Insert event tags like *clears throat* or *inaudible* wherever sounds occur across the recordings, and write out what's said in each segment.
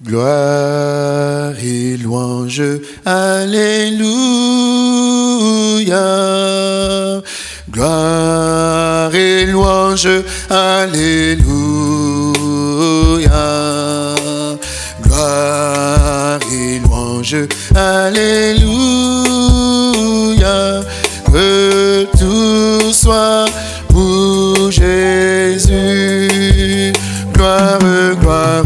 Gloire et louange, Alléluia. Gloire et louange, Alléluia. Gloire et louange, Alléluia. Que tout soit pour Jésus. Gloire, gloire,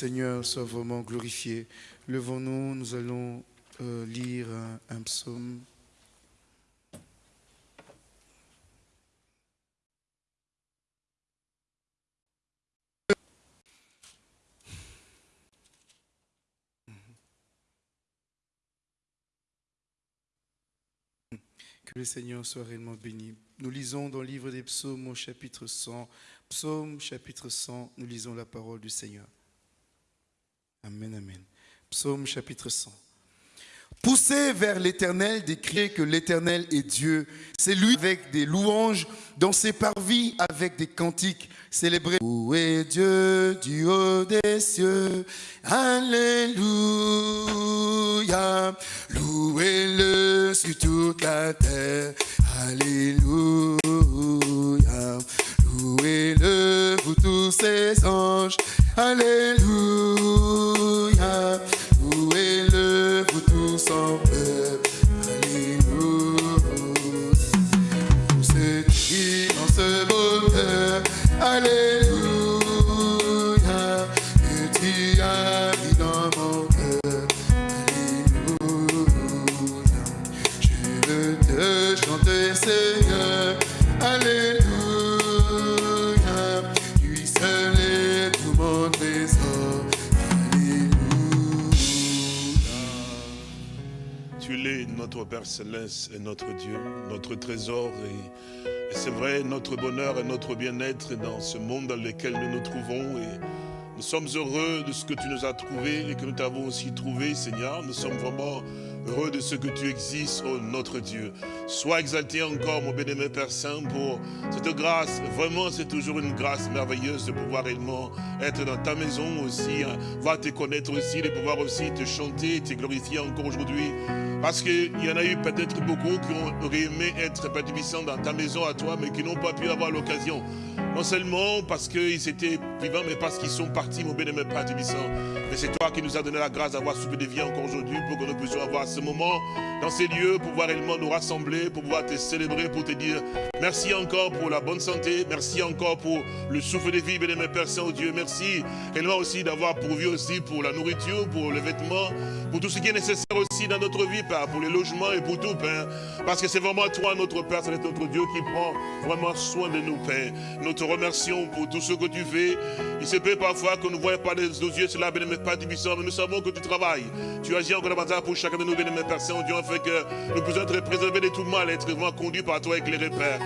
Seigneur soit vraiment glorifié. Levons-nous, nous allons euh, lire un, un psaume. Que le Seigneur soit réellement béni. Nous lisons dans le livre des psaumes au chapitre 100. Psaume chapitre 100, nous lisons la parole du Seigneur. Amen, amen. Psaume chapitre 100. Poussez vers l'Éternel, décriez que l'Éternel est Dieu. C'est lui avec des louanges, dans ses parvis avec des cantiques. Célébrez. Louez Dieu du haut des cieux. Alléluia. Louez-le sur toute la terre. Alléluia. Louez-le, vous tous ses anges. Alléluia. Père Céleste et notre Dieu, notre trésor. Et, et c'est vrai, notre bonheur et notre bien-être dans ce monde dans lequel nous nous trouvons. Et nous sommes heureux de ce que tu nous as trouvé et que nous t'avons aussi trouvé, Seigneur. Nous sommes vraiment heureux de ce que tu existes, oh notre Dieu. Sois exalté encore, mon bien-aimé Père Saint, pour cette grâce. Vraiment, c'est toujours une grâce merveilleuse de pouvoir réellement être dans ta maison aussi, hein, voir te connaître aussi, de pouvoir aussi te chanter, te glorifier encore aujourd'hui. Parce qu'il y en a eu peut-être beaucoup qui auraient aimé être Tubissant dans ta maison à toi, mais qui n'ont pas pu avoir l'occasion. Non seulement parce qu'ils étaient vivants, mais parce qu'ils sont partis, mon bien-aimé Père Tubissant. Mais c'est toi qui nous as donné la grâce d'avoir soufflé de vie encore aujourd'hui pour que nous puissions avoir ce moment dans ces lieux, pouvoir réellement nous rassembler, pour pouvoir te célébrer, pour te dire merci encore pour la bonne santé, merci encore pour le souffle de vie, bien-aimé Père Saint-Dieu, merci réellement aussi d'avoir pourvu aussi pour la nourriture, pour les vêtements, pour tout ce qui est nécessaire aussi dans notre vie, Père, pour les logements et pour tout, Père. Parce que c'est vraiment toi, notre Père, c'est notre Dieu qui prend vraiment soin de nous, Père. Nous te remercions pour tout ce que tu fais. Il se peut parfois que nous ne voyons pas de nos yeux cela, bien-aimé Père Tibissant, mais nous savons que tu travailles. Tu agis encore davantage pour chacun de nous, bien-aimé Père Saint-Dieu, afin que nous puissions être préservés de tout mal, être vraiment conduits par toi, éclairés, Père.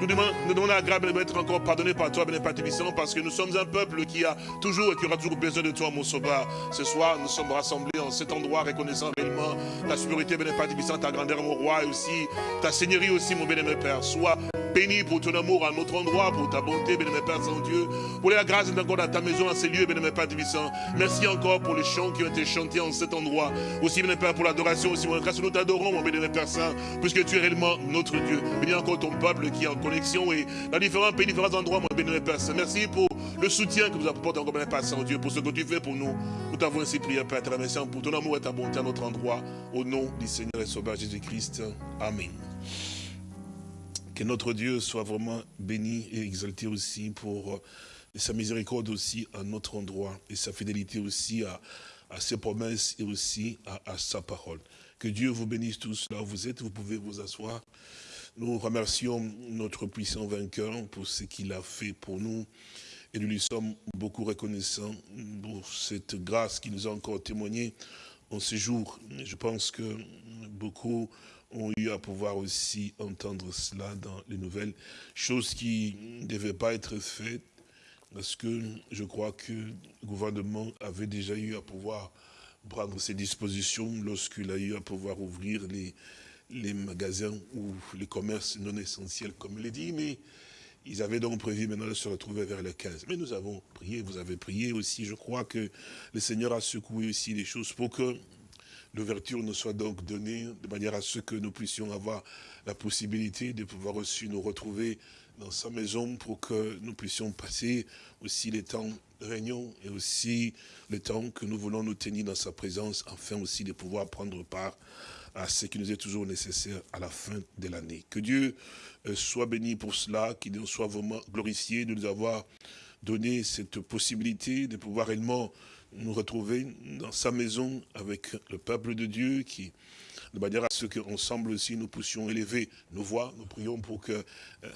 Nous demandons, nous demandons la grâce d'être encore pardonné par toi, bien Père Tébissant, parce que nous sommes un peuple qui a toujours et qui aura toujours besoin de toi, mon sauveur. Ce soir, nous sommes rassemblés en cet endroit, reconnaissant réellement ta supériorité, bien Père ta grandeur, mon roi, et aussi ta seigneurie aussi, mon bien-aimé Père. Sois béni pour ton amour à notre endroit, pour ta bonté, bien Père Saint-Dieu, pour la grâce encore dans ta maison, dans ces lieux, bien Père Tébissant. Merci encore pour les chants qui ont été chantés en cet endroit. Aussi, bien Père, pour l'adoration, aussi, mon grâce, nous t'adorons, mon bien Père Saint, puisque tu es réellement notre Dieu. Bénis encore ton peuple qui est en connexion et dans différents pays, différents endroits, mon bien Père Saint. Merci pour le soutien que vous apportez encore, bien Père Saint-Dieu, pour ce que tu fais pour nous. Nous t'avons ainsi prié, Père, remercions pour ton amour et ta bonté à notre endroit. Au nom du Seigneur et Sauveur Jésus-Christ. Amen. Que notre Dieu soit vraiment béni et exalté aussi pour euh, sa miséricorde aussi à notre endroit et sa fidélité aussi à, ses promesses et aussi à, à sa parole. Que Dieu vous bénisse tous là où vous êtes, vous pouvez vous asseoir. Nous remercions notre puissant vainqueur pour ce qu'il a fait pour nous et nous lui sommes beaucoup reconnaissants pour cette grâce qu'il nous a encore témoignée en ces jours. Je pense que beaucoup ont eu à pouvoir aussi entendre cela dans les nouvelles, chose qui ne devait pas être faite, parce que je crois que le gouvernement avait déjà eu à pouvoir prendre ses dispositions lorsqu'il a eu à pouvoir ouvrir les, magasins ou les commerces non essentiels, comme il est dit, mais ils avaient donc prévu maintenant de se retrouver vers le 15. Mais nous avons prié, vous avez prié aussi. Je crois que le Seigneur a secoué aussi les choses pour que l'ouverture nous soit donc donnée de manière à ce que nous puissions avoir la possibilité de pouvoir aussi nous retrouver dans sa maison pour que nous puissions passer aussi les temps de réunion et aussi le temps que nous voulons nous tenir dans sa présence afin aussi de pouvoir prendre part à ce qui nous est toujours nécessaire à la fin de l'année. Que Dieu euh, soit béni pour cela, qu'il nous soit vraiment glorifié de nous avoir donné cette possibilité de pouvoir réellement nous retrouver dans sa maison avec le peuple de Dieu qui, de manière à ce qu'ensemble aussi nous puissions élever nos voix. Nous prions pour que euh,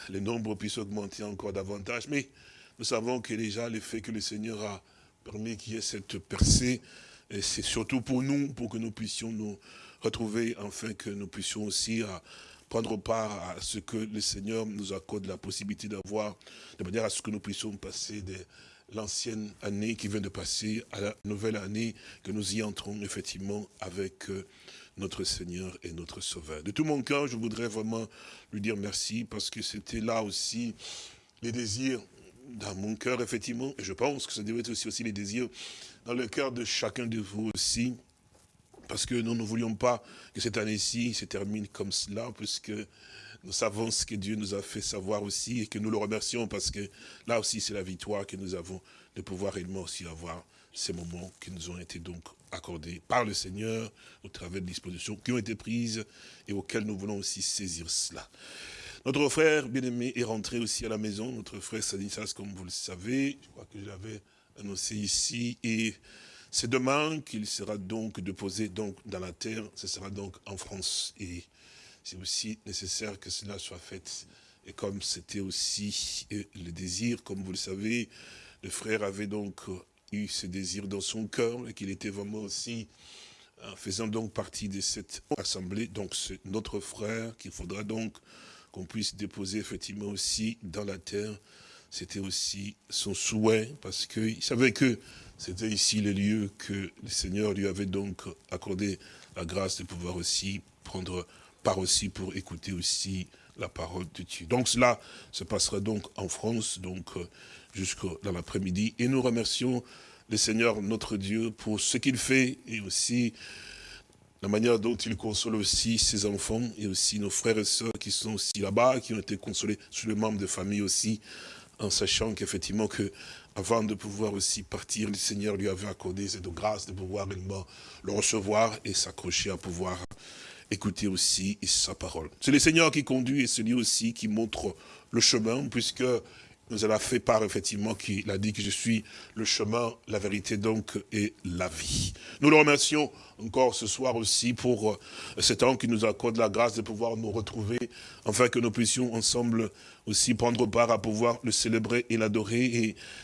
les nombres puissent augmenter encore davantage. Mais nous savons que déjà le fait que le Seigneur a permis qu'il y ait cette percée, c'est surtout pour nous, pour que nous puissions nous retrouver, afin que nous puissions aussi à prendre part à ce que le Seigneur nous accorde la possibilité d'avoir, de manière à ce que nous puissions passer de l'ancienne année qui vient de passer à la nouvelle année, que nous y entrons effectivement avec euh, notre Seigneur et notre Sauveur. De tout mon cœur, je voudrais vraiment lui dire merci parce que c'était là aussi les désirs dans mon cœur, effectivement, et je pense que ça devait être aussi, aussi les désirs dans le cœur de chacun de vous aussi, parce que nous ne voulions pas que cette année-ci se termine comme cela, puisque nous savons ce que Dieu nous a fait savoir aussi, et que nous le remercions, parce que là aussi c'est la victoire que nous avons de pouvoir réellement aussi avoir ces moments qui nous ont été donc accordés par le Seigneur, au travers de dispositions qui ont été prises, et auxquelles nous voulons aussi saisir cela. Notre frère bien-aimé est rentré aussi à la maison, notre frère Sadissas, comme vous le savez, je crois que je l'avais annoncé ici, et c'est demain qu'il sera donc déposé donc dans la terre, ce sera donc en France. Et c'est aussi nécessaire que cela soit fait. Et comme c'était aussi euh, le désir, comme vous le savez, le frère avait donc eu ce désir dans son cœur et qu'il était vraiment aussi euh, faisant donc partie de cette assemblée. Donc c'est notre frère qu'il faudra donc qu'on puisse déposer effectivement aussi dans la terre. C'était aussi son souhait parce qu'il savait que c'était ici le lieu que le Seigneur lui avait donc accordé la grâce de pouvoir aussi prendre part aussi pour écouter aussi la parole de Dieu. Donc cela se passera donc en France, donc euh, dans l'après-midi. Et nous remercions le Seigneur notre Dieu pour ce qu'il fait et aussi la manière dont il console aussi ses enfants et aussi nos frères et sœurs qui sont aussi là-bas, qui ont été consolés sur les membres de famille aussi, en sachant qu'effectivement que avant de pouvoir aussi partir, le Seigneur lui avait accordé cette grâce de pouvoir le recevoir et s'accrocher à pouvoir écouter aussi sa parole. C'est le Seigneur qui conduit et celui aussi qui montre le chemin, puisque nous avons fait part effectivement qu'il a dit que je suis le chemin, la vérité donc et la vie. Nous le remercions encore ce soir aussi pour euh, cet temps qui nous accorde la grâce de pouvoir nous retrouver, afin que nous puissions ensemble aussi prendre part à pouvoir le célébrer et l'adorer,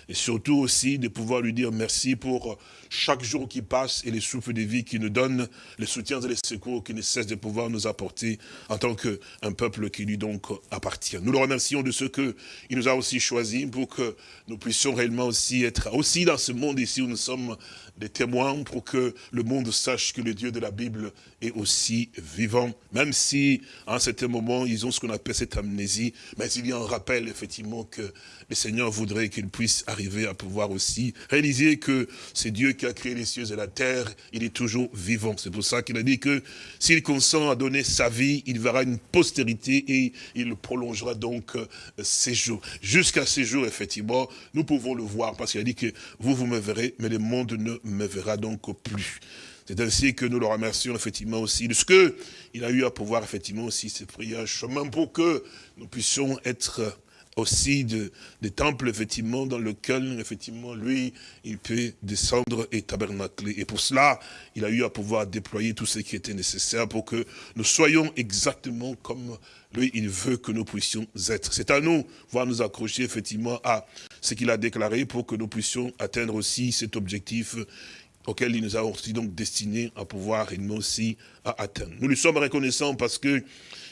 et, surtout aussi de pouvoir lui dire merci pour chaque jour qui passe et les souffles de vie qui nous donne, les soutiens et les secours qui ne cessent de pouvoir nous apporter en tant qu'un peuple qui lui donc appartient. Nous le remercions de ce qu'il nous a aussi choisi pour que nous puissions réellement aussi être aussi dans ce monde ici où nous sommes des témoins pour que le monde sache que le Dieu de la Bible est aussi vivant, même si en certain moment ils ont ce qu'on appelle cette amnésie, mais il y a un rappel effectivement que le Seigneur voudrait qu'ils puissent arriver à pouvoir aussi réaliser que c'est Dieu qui a créé les cieux et la terre, il est toujours vivant. C'est pour ça qu'il a dit que s'il consent à donner sa vie, il verra une postérité et il prolongera donc euh, ses jours. Jusqu'à ces jours, effectivement, nous pouvons le voir parce qu'il a dit que vous, vous me verrez, mais le monde ne me verra donc plus. C'est ainsi que nous le remercions effectivement aussi de ce qu'il a eu à pouvoir effectivement aussi se prier un chemin pour que nous puissions être aussi de, des temples, effectivement, dans lequel, effectivement, lui, il peut descendre et tabernacler. Et pour cela, il a eu à pouvoir déployer tout ce qui était nécessaire pour que nous soyons exactement comme lui, il veut que nous puissions être. C'est à nous, voir nous accrocher, effectivement, à ce qu'il a déclaré pour que nous puissions atteindre aussi cet objectif auquel il nous a aussi donc destinés à pouvoir et nous aussi à atteindre. Nous lui sommes reconnaissants parce que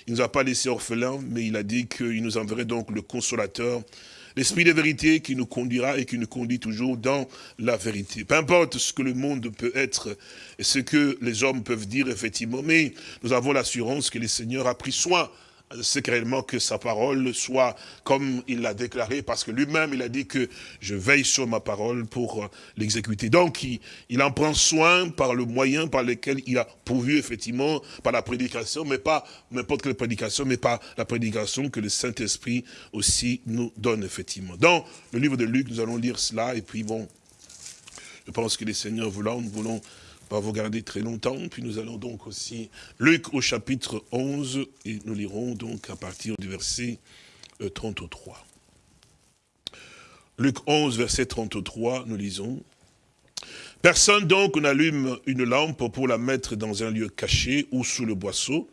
il nous a pas laissé orphelins, mais il a dit qu'il nous enverrait donc le consolateur, l'esprit de vérité qui nous conduira et qui nous conduit toujours dans la vérité. Peu importe ce que le monde peut être et ce que les hommes peuvent dire effectivement, mais nous avons l'assurance que le Seigneur a pris soin c'est réellement que sa parole soit comme il l'a déclaré, parce que lui-même, il a dit que je veille sur ma parole pour euh, l'exécuter. Donc, il, en prend soin par le moyen par lequel il a pourvu, effectivement, par la prédication, mais pas n'importe quelle prédication, mais par la prédication que le Saint-Esprit aussi nous donne, effectivement. Dans le livre de Luc, nous allons lire cela, et puis bon, je pense que les seigneurs voulant, nous voulons pas vous garder très longtemps. Puis nous allons donc aussi, Luc au chapitre 11, et nous lirons donc à partir du verset 33. Euh, Luc 11, verset 33, nous lisons. Personne donc n'allume une lampe pour la mettre dans un lieu caché ou sous le boisseau,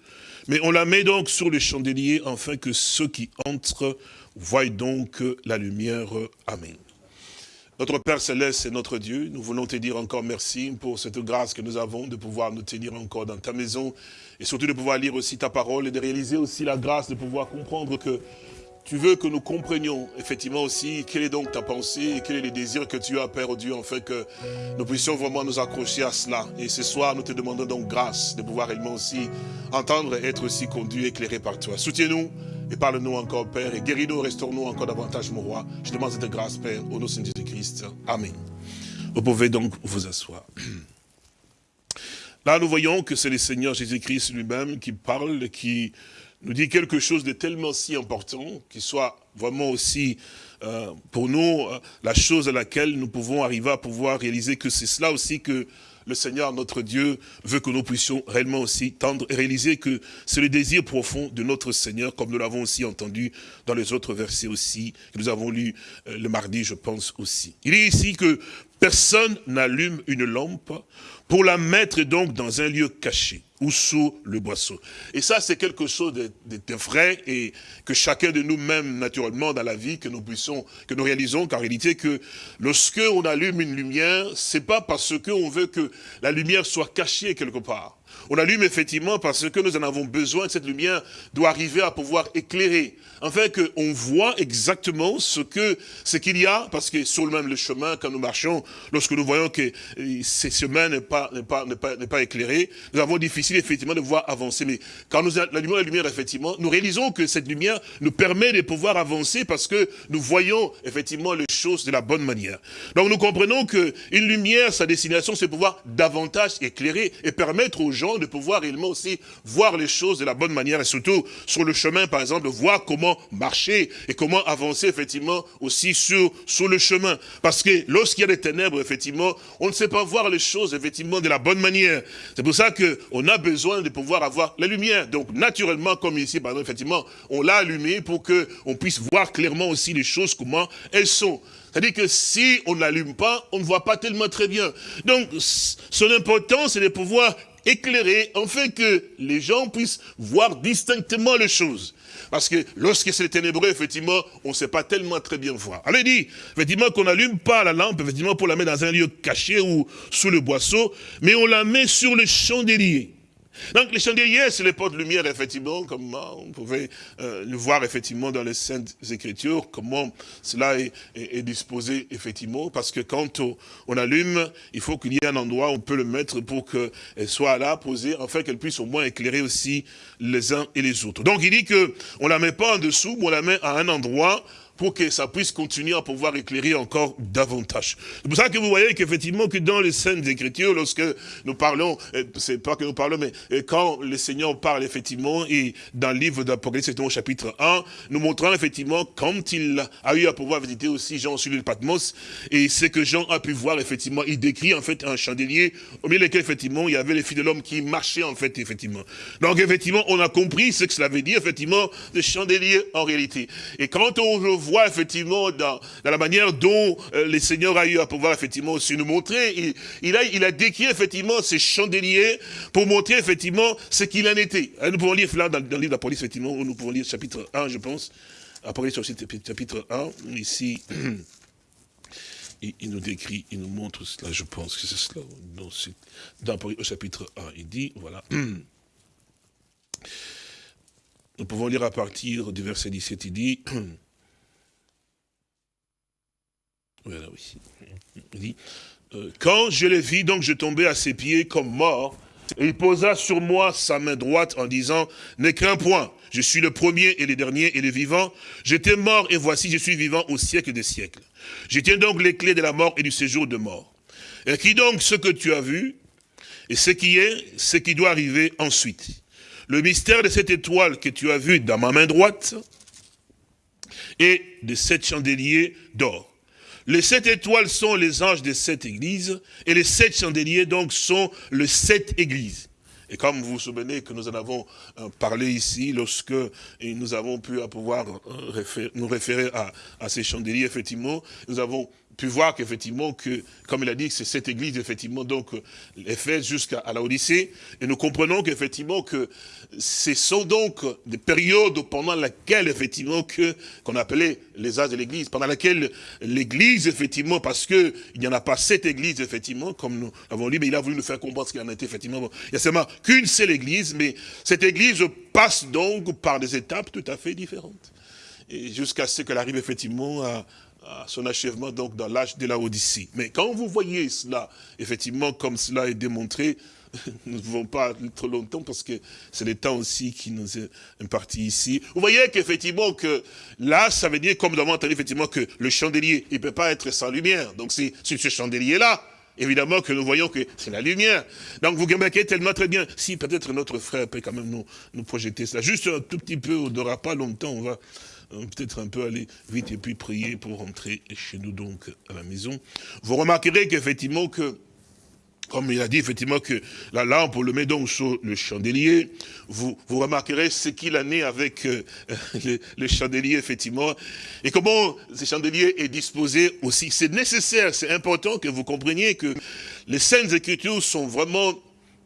mais on la met donc sur le chandelier afin que ceux qui entrent voient donc la lumière. Amen. Notre Père Céleste et notre Dieu, nous voulons te dire encore merci pour cette grâce que nous avons de pouvoir nous tenir encore dans ta maison et surtout de pouvoir lire aussi ta parole et de réaliser aussi la grâce de pouvoir comprendre que tu veux que nous comprenions effectivement aussi quelle est donc ta pensée et quel est le désir que tu as, Père oh Dieu, afin que nous puissions vraiment nous accrocher à cela. Et ce soir, nous te demandons donc grâce de pouvoir réellement aussi entendre et être aussi conduit, éclairé par toi. Soutiens-nous et parle-nous encore, Père, et guéris-nous, restaure-nous encore davantage, mon roi. Je demande cette grâce, Père, au nom de Jésus-Christ. Amen. Vous pouvez donc vous asseoir. Là, nous voyons que c'est le Seigneur Jésus-Christ lui-même qui parle, qui nous dit quelque chose de tellement si important, qui soit vraiment aussi euh, pour nous euh, la chose à laquelle nous pouvons arriver à pouvoir réaliser que c'est cela aussi que le Seigneur, notre Dieu, veut que nous puissions réellement aussi tendre et réaliser que c'est le désir profond de notre Seigneur, comme nous l'avons aussi entendu dans les autres versets aussi, que nous avons lu euh, le mardi, je pense aussi. Il est ici que personne n'allume une lampe pour la mettre donc dans un lieu caché ou sous le boisseau. Et ça, c'est quelque chose de, vrai et que chacun de nous-mêmes, naturellement, dans la vie, que nous puissions, que nous réalisons qu'en réalité, que lorsque on allume une lumière, c'est pas parce qu'on veut que la lumière soit cachée quelque part. On allume effectivement parce que nous en avons besoin, cette lumière doit arriver à pouvoir éclairer, afin qu'on voit exactement ce que ce qu'il y a, parce que sur le même le chemin, quand nous marchons, lorsque nous voyons que euh, ce chemin n'est pas, pas, pas, pas éclairé, nous avons difficile effectivement de voir avancer. Mais quand nous allumons la lumière, effectivement, nous réalisons que cette lumière nous permet de pouvoir avancer parce que nous voyons effectivement les choses de la bonne manière. Donc nous comprenons qu'une lumière, sa destination, c'est pouvoir davantage éclairer et permettre aux gens de pouvoir réellement aussi voir les choses de la bonne manière et surtout sur le chemin, par exemple, voir comment marcher et comment avancer effectivement aussi sur, sur le chemin. Parce que lorsqu'il y a des ténèbres, effectivement, on ne sait pas voir les choses effectivement de la bonne manière. C'est pour ça qu'on a besoin de pouvoir avoir la lumière. Donc naturellement, comme ici, par exemple, effectivement, on l'a allumé pour qu'on puisse voir clairement aussi les choses, comment elles sont. C'est-à-dire que si on ne l'allume pas, on ne voit pas tellement très bien. Donc, son importance, c'est de pouvoir éclairer, afin que les gens puissent voir distinctement les choses. Parce que lorsque c'est ténébreux, effectivement, on ne sait pas tellement très bien voir. Alors il dit, effectivement, qu'on n'allume pas la lampe, effectivement, pour la mettre dans un lieu caché ou sous le boisseau, mais on la met sur le chandelier. Donc les chandeliers, c'est les portes lumière, effectivement, comme on pouvait euh, le voir effectivement dans les Saintes Écritures, comment cela est, disposé effectivement, parce que quand on, allume, il faut qu'il y ait un endroit où on peut le mettre pour qu'elle soit là, posée, afin qu'elle puisse au moins éclairer aussi les uns et les autres. Donc il dit que on la met pas en dessous, mais on la met à un endroit pour que ça puisse continuer à pouvoir éclairer encore davantage. C'est pour ça que vous voyez qu'effectivement, que dans les scènes Écritures, lorsque nous parlons, euh, c'est pas que nous parlons, mais euh, quand le Seigneur parle effectivement, et dans le livre d'Apocalypse, au chapitre 1, nous montrons effectivement, quand il a eu à pouvoir visiter aussi Jean sur l'île Patmos, et ce que Jean a pu voir, effectivement, il décrit en fait un chandelier, au milieu desquels, effectivement, il y avait les filles de l'homme qui marchaient, en fait, effectivement. Donc, effectivement, on a compris ce que cela veut dire, effectivement, le chandelier en réalité. Et quand on voit effectivement dans, la manière dont euh, les seigneurs a eu à pouvoir effectivement aussi nous montrer. Il, a, il a décrit effectivement ces chandeliers pour montrer effectivement ce qu'il en était. Euh, nous pouvons lire là dans, le livre d'Apocalypse, effectivement, nous pouvons lire chapitre 1, je pense. Apocalypse chapitre 1, ici. *clears throat* il, nous décrit, il nous montre cela, je pense que c'est cela, dans, dans, au chapitre 1, il dit, voilà, *clears throat* nous pouvons lire à partir du verset 17, il dit, *clears throat* oui, euh, quand je le vis, donc je tombais à ses pieds comme mort, et il posa sur moi sa main droite en disant, ne crains point, je suis le premier et le dernier et le vivant. J'étais mort et voici je suis vivant au siècle des siècles. Je tiens donc les clés de la mort et du séjour de mort. Et qui donc ce que tu as vu et ce qui est, ce qui doit arriver ensuite? Le mystère de cette étoile que tu as vu dans ma main droite et de sept chandeliers d'or. Les sept étoiles sont les anges des sept églises, et les sept chandeliers, donc, sont les sept églises. Et comme vous vous souvenez que nous en avons euh, parlé ici, lorsque nous avons pu pouvoir euh, nous référer à, à ces chandeliers, effectivement, nous avons pu voir qu'effectivement, que, comme il a dit, c'est cette église, effectivement, donc, est jusqu'à la Odyssée. Et nous comprenons qu'effectivement, que ce sont donc des périodes pendant lesquelles, effectivement, que, qu'on appelait les âges de l'église, pendant laquelle l'église, effectivement, parce que il n'y en a pas sept églises, effectivement, comme nous l'avons lu, mais il a voulu nous faire comprendre ce qu'il en était, effectivement. il y a seulement qu'une seule église, mais cette église passe donc par des étapes tout à fait différentes. Et jusqu'à ce qu'elle arrive, effectivement, à, son achèvement donc dans l'âge de la Odyssée. Mais quand vous voyez cela, effectivement, comme cela est démontré, *laughs* nous ne pouvons pas trop longtemps parce que c'est le temps aussi qui nous est imparti ici. Vous voyez qu'effectivement que là, ça veut dire, comme nous avons entendu effectivement que le chandelier, il ne peut pas être sans lumière. Donc c'est ce chandelier-là, évidemment que nous voyons que c'est la lumière. Donc vous remarquez tellement très bien. Si peut-être notre frère peut quand même nous, nous projeter cela. Juste un tout petit peu, on n'aura pas longtemps, on va peut-être un peu aller vite et puis prier pour rentrer chez nous donc à la maison. Vous remarquerez qu'effectivement que comme il a dit effectivement que la lampe, on le met donc sur le chandelier, vous, vous remarquerez ce qu'il en est avec euh, *laughs* le, chandelier, effectivement, et comment ce chandelier est disposé aussi. C'est nécessaire, c'est important que vous compreniez que les Saintes Écritures sont vraiment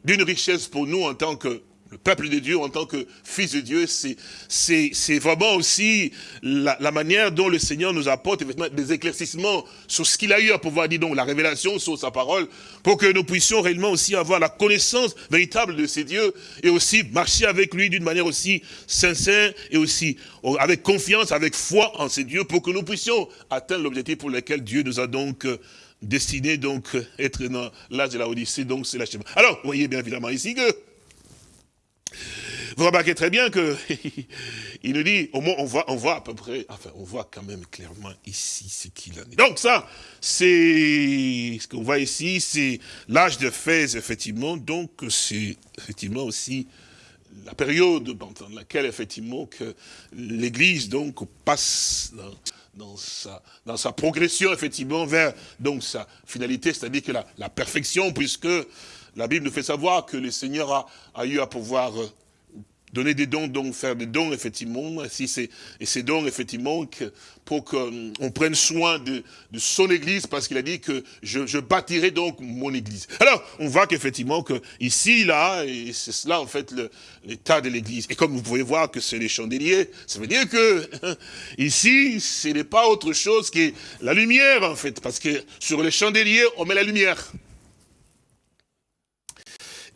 d'une richesse pour nous en tant que le peuple de Dieu en tant que fils de Dieu, c'est vraiment aussi la, manière dont le Seigneur nous apporte des éclaircissements sur ce qu'il a eu à pouvoir dire, donc la révélation sur sa parole, pour que nous puissions réellement aussi avoir la connaissance véritable de ces dieux et aussi marcher avec lui d'une manière aussi sincère et aussi avec confiance, avec foi en ces dieux, pour que nous puissions atteindre l'objectif pour lequel Dieu nous a donc euh, destiné donc être dans l'âge de la Odyssée, donc c'est l'achèvement. Alors, vous voyez bien évidemment ici que vous remarquez très bien que *laughs* il nous dit, au moins on voit, on voit à peu près, enfin on voit quand même clairement ici ce qu'il en est. Donc ça, c'est ce qu'on voit ici, c'est l'âge de Fès, effectivement, donc c'est effectivement aussi la période dans laquelle effectivement que l'Église donc passe dans, sa, dans sa progression effectivement vers donc sa finalité, c'est-à-dire que la perfection, puisque la Bible nous fait savoir que le Seigneur a, eu à pouvoir euh, donner des dons, donc faire des dons, effectivement, si c'est et ces dons, effectivement, que, pour qu'on euh, prenne soin de, son Église, parce qu'il a dit que je, je, bâtirai donc mon Église. Alors, on voit qu'effectivement, que ici, là, et c'est cela, en fait, l'état de l'Église. Et comme vous pouvez voir que c'est les chandeliers, ça veut dire que *laughs* ici, ce n'est pas autre chose que la lumière, en fait, parce que sur les chandeliers, on met la lumière.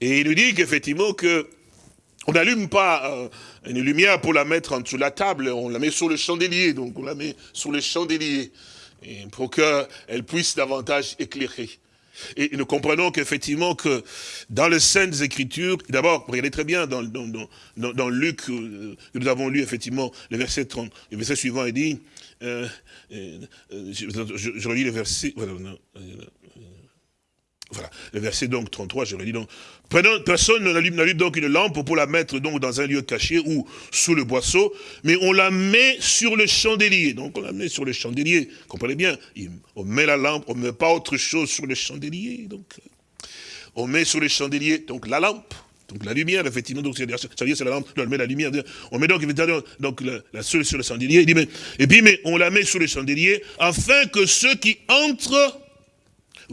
Et il nous dit qu'effectivement que on n'allume pas euh, une lumière pour la mettre en dessous de la table, on la met sur le chandelier, donc on la met sur le chandelier, pour qu'elle puisse davantage éclairer. Et nous comprenons qu'effectivement que dans les Saintes Écritures, d'abord, regardez très bien dans, Luc, euh, nous avons lu effectivement le verset 30, le verset suivant, il dit, euh, je, relis le verset, voilà, le verset donc 33, je redis donc. Personne n'allume donc une lampe pour la mettre donc dans un lieu caché ou sous le boisseau, mais on la met sur le chandelier. Donc on la met sur le chandelier. Comprenez bien, on met la lampe, on ne met pas autre chose sur le chandelier. Donc on met sur le chandelier donc la lampe. Donc la lumière, effectivement, donc c'est la lampe, on met la lumière, on met donc évidemment donc la, la sur le chandelier, et puis mais on la met sur le chandelier afin que ceux qui entrent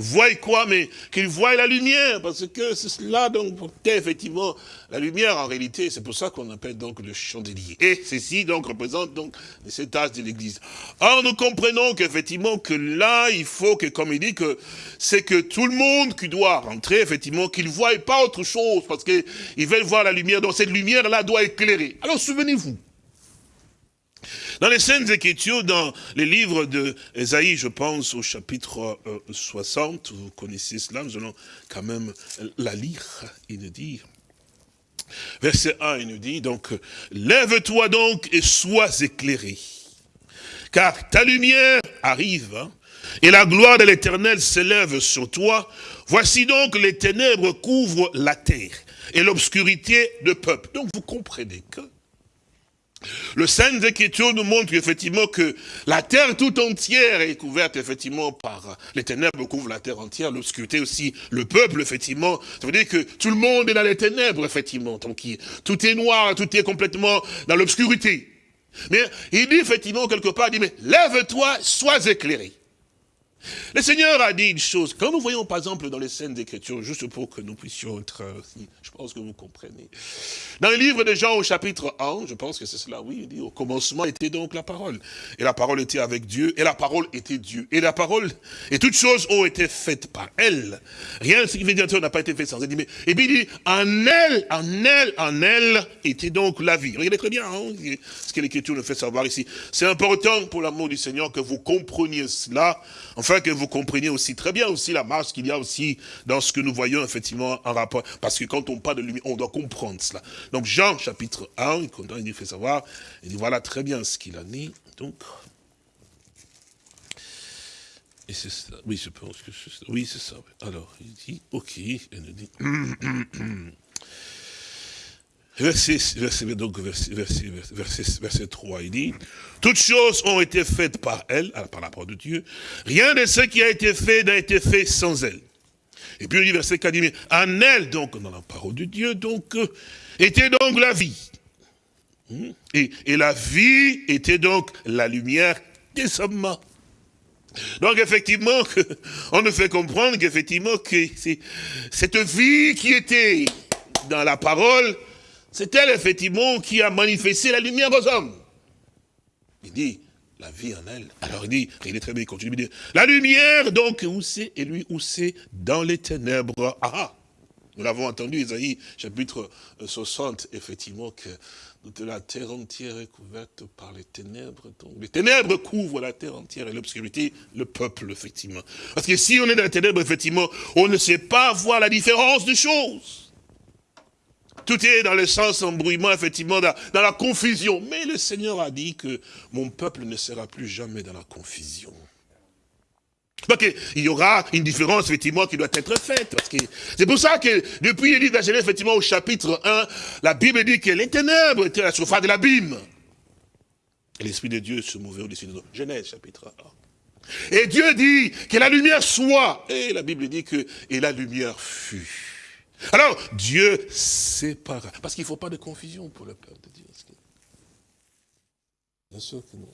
voient quoi Mais qu'ils voient la lumière, parce que c'est cela, donc, effectivement, la lumière, en réalité, c'est pour ça qu'on appelle donc le chandelier. Et ceci, donc, représente donc cet âge de l'église. Or, nous comprenons qu'effectivement, que là, il faut que, comme il dit, que c'est que tout le monde qui doit rentrer, effectivement, qu'il ne voie pas autre chose, parce qu'ils veulent voir la lumière, donc cette lumière-là doit éclairer. Alors, souvenez-vous, dans les scènes Écritures, dans les livres d'Esaïe, je pense au chapitre 60, euh, vous connaissez cela, nous allons quand même la lire, il nous dit, verset 1, il nous dit, donc, lève-toi donc et sois éclairé, car ta lumière arrive, hein, et la gloire de l'Éternel s'élève sur toi. Voici donc les ténèbres couvrent la terre, et l'obscurité de peuple. Donc vous comprenez que le Saint Écriture nous montre effectivement que la terre tout entière est couverte effectivement par les ténèbres couvrent la terre entière, l'obscurité aussi, le peuple effectivement. Ça veut dire que tout le monde est dans les ténèbres effectivement. Donc tout est noir, tout est complètement dans l'obscurité. Mais il dit effectivement quelque part, il dit mais lève-toi, sois éclairé. Le Seigneur a dit une chose, quand nous voyons par exemple dans les scènes d'écriture, juste pour que nous puissions être, *laughs* je pense que vous comprenez. Dans le livre de Jean au chapitre 1, je pense que c'est cela, oui, il dit au commencement était donc la parole. Et la parole était avec Dieu, et la parole était Dieu. Et la parole, et toutes choses ont été faites par elle. Rien ce qui veut dire n'a pas été fait sans elle. Et puis il dit, en elle, en elle, en elle était donc la vie. Regardez très bien hein, ce que l'écriture nous fait savoir ici. C'est important pour l'amour du Seigneur que vous compreniez cela. Que vous compreniez aussi très bien aussi la marche qu'il y a aussi dans ce que nous voyons effectivement en rapport. Parce que quand on parle de lumière, on doit comprendre cela. Donc Jean chapitre 1, il nous fait savoir, il dit voilà très bien ce qu'il a dit. Donc, et c'est ça, oui je pense que c'est ça, oui c'est ça. Alors il dit, ok, il nous dit... Verset, donc, verset, verset, verset, 3, il dit, toutes choses ont été faites par elle, par la parole de Dieu. Rien de ce qui a été fait n'a été fait sans elle. Et puis il dit, verset 4, dit, en elle, donc, dans la parole de Dieu, donc, était donc la vie. Hmm? Et, et la vie était donc la lumière des hommes. Donc effectivement, on nous fait comprendre qu'effectivement, que cette vie qui était dans la parole, c'est elle, effectivement, qui a manifesté la lumière aux hommes. Il dit, la vie en elle. Alors il dit, il est très bien, il continue, il dit, la lumière, donc, où c'est Et lui, où c'est Dans les ténèbres. Ah, ah Nous l'avons entendu, Isaïe, chapitre 60, effectivement, que la terre entière est couverte par les ténèbres. Donc, les ténèbres couvrent la terre entière et l'obscurité, le peuple, effectivement. Parce que si on est dans les ténèbres, effectivement, on ne sait pas voir la différence des choses. Tout est dans le sens embrouillement, effectivement, dans, la confusion. Mais le Seigneur a dit que mon peuple ne sera plus jamais dans la confusion. Donc il y aura une différence, effectivement, qui doit être faite. C'est pour ça que, depuis il dit dans Genèse, effectivement, au chapitre 1, la Bible dit que les ténèbres étaient la surface de l'abîme. Et l'Esprit de Dieu se mouvait au-dessus de nous. Genèse, chapitre 1. Et Dieu dit que la lumière soit. Et la Bible dit que, et la lumière fut. Alors, Dieu sépara. Parce qu'il ne faut pas de confusion pour le peuple de Dieu. Bien sûr que non.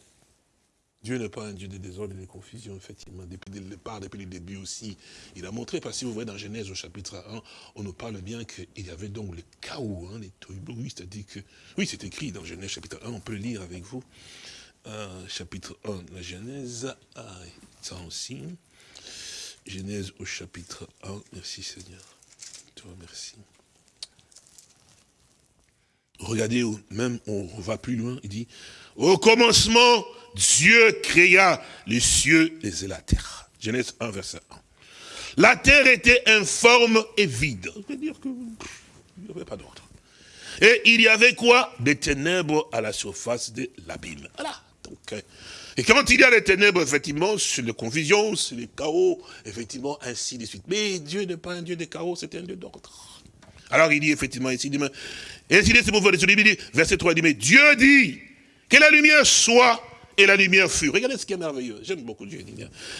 Dieu n'est pas un Dieu de désordre et de confusion, effectivement. Depuis le départ, depuis le début aussi, il a montré, parce que si vous voyez dans Genèse au chapitre 1, on nous parle bien qu'il y avait donc le chaos, hein, les oui, c'est-à-dire que, oui, c'est écrit dans Genèse chapitre 1, on peut lire avec vous. Euh, chapitre 1, la Genèse, ah, ça aussi. Genèse au chapitre 1, merci Seigneur. Merci. Regardez, même on va plus loin, il dit, au commencement, Dieu créa les cieux et la terre. Genèse 1, verset 1. La terre était informe et vide. Ça veut dire qu'il n'y avait pas d'ordre. Et il y avait quoi? Des ténèbres à la surface de l'abîme. Voilà. Donc, euh, et quand il y a des ténèbres, effectivement, c'est la confusion, c'est le chaos, effectivement, ainsi de suite. Mais Dieu n'est pas un Dieu de chaos, c'est un Dieu d'ordre. Alors il dit effectivement ici, il dit, ainsi de il dit, verset 3, il dit, mais Dieu dit que la lumière soit et la lumière fut. Regardez ce qui est merveilleux. J'aime beaucoup Dieu.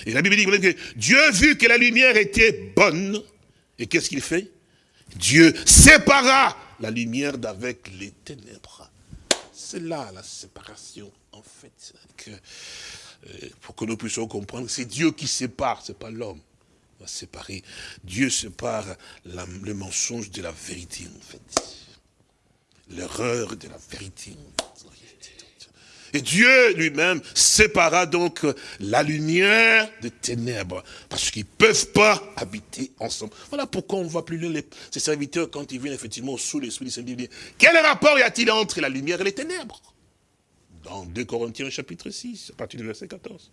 Et la Bible dit que Dieu vu que la lumière était bonne, et qu'est-ce qu'il fait? Dieu sépara la lumière d'avec les ténèbres. C'est là la séparation, en fait, euh, pour que nous puissions comprendre, c'est Dieu qui sépare, c'est pas l'homme. va séparer. Dieu sépare le mensonge de la vérité, en fait. L'erreur de la vérité. Et Dieu lui-même sépara donc la lumière des ténèbres, parce qu'ils ne peuvent pas habiter ensemble. Voilà pourquoi on voit plus les, ces serviteurs quand ils viennent effectivement sous l'Esprit du Seigneur. Quel rapport y a-t-il entre la lumière et les ténèbres? Dans 2 Corinthiens chapitre 6, à partir du verset 14.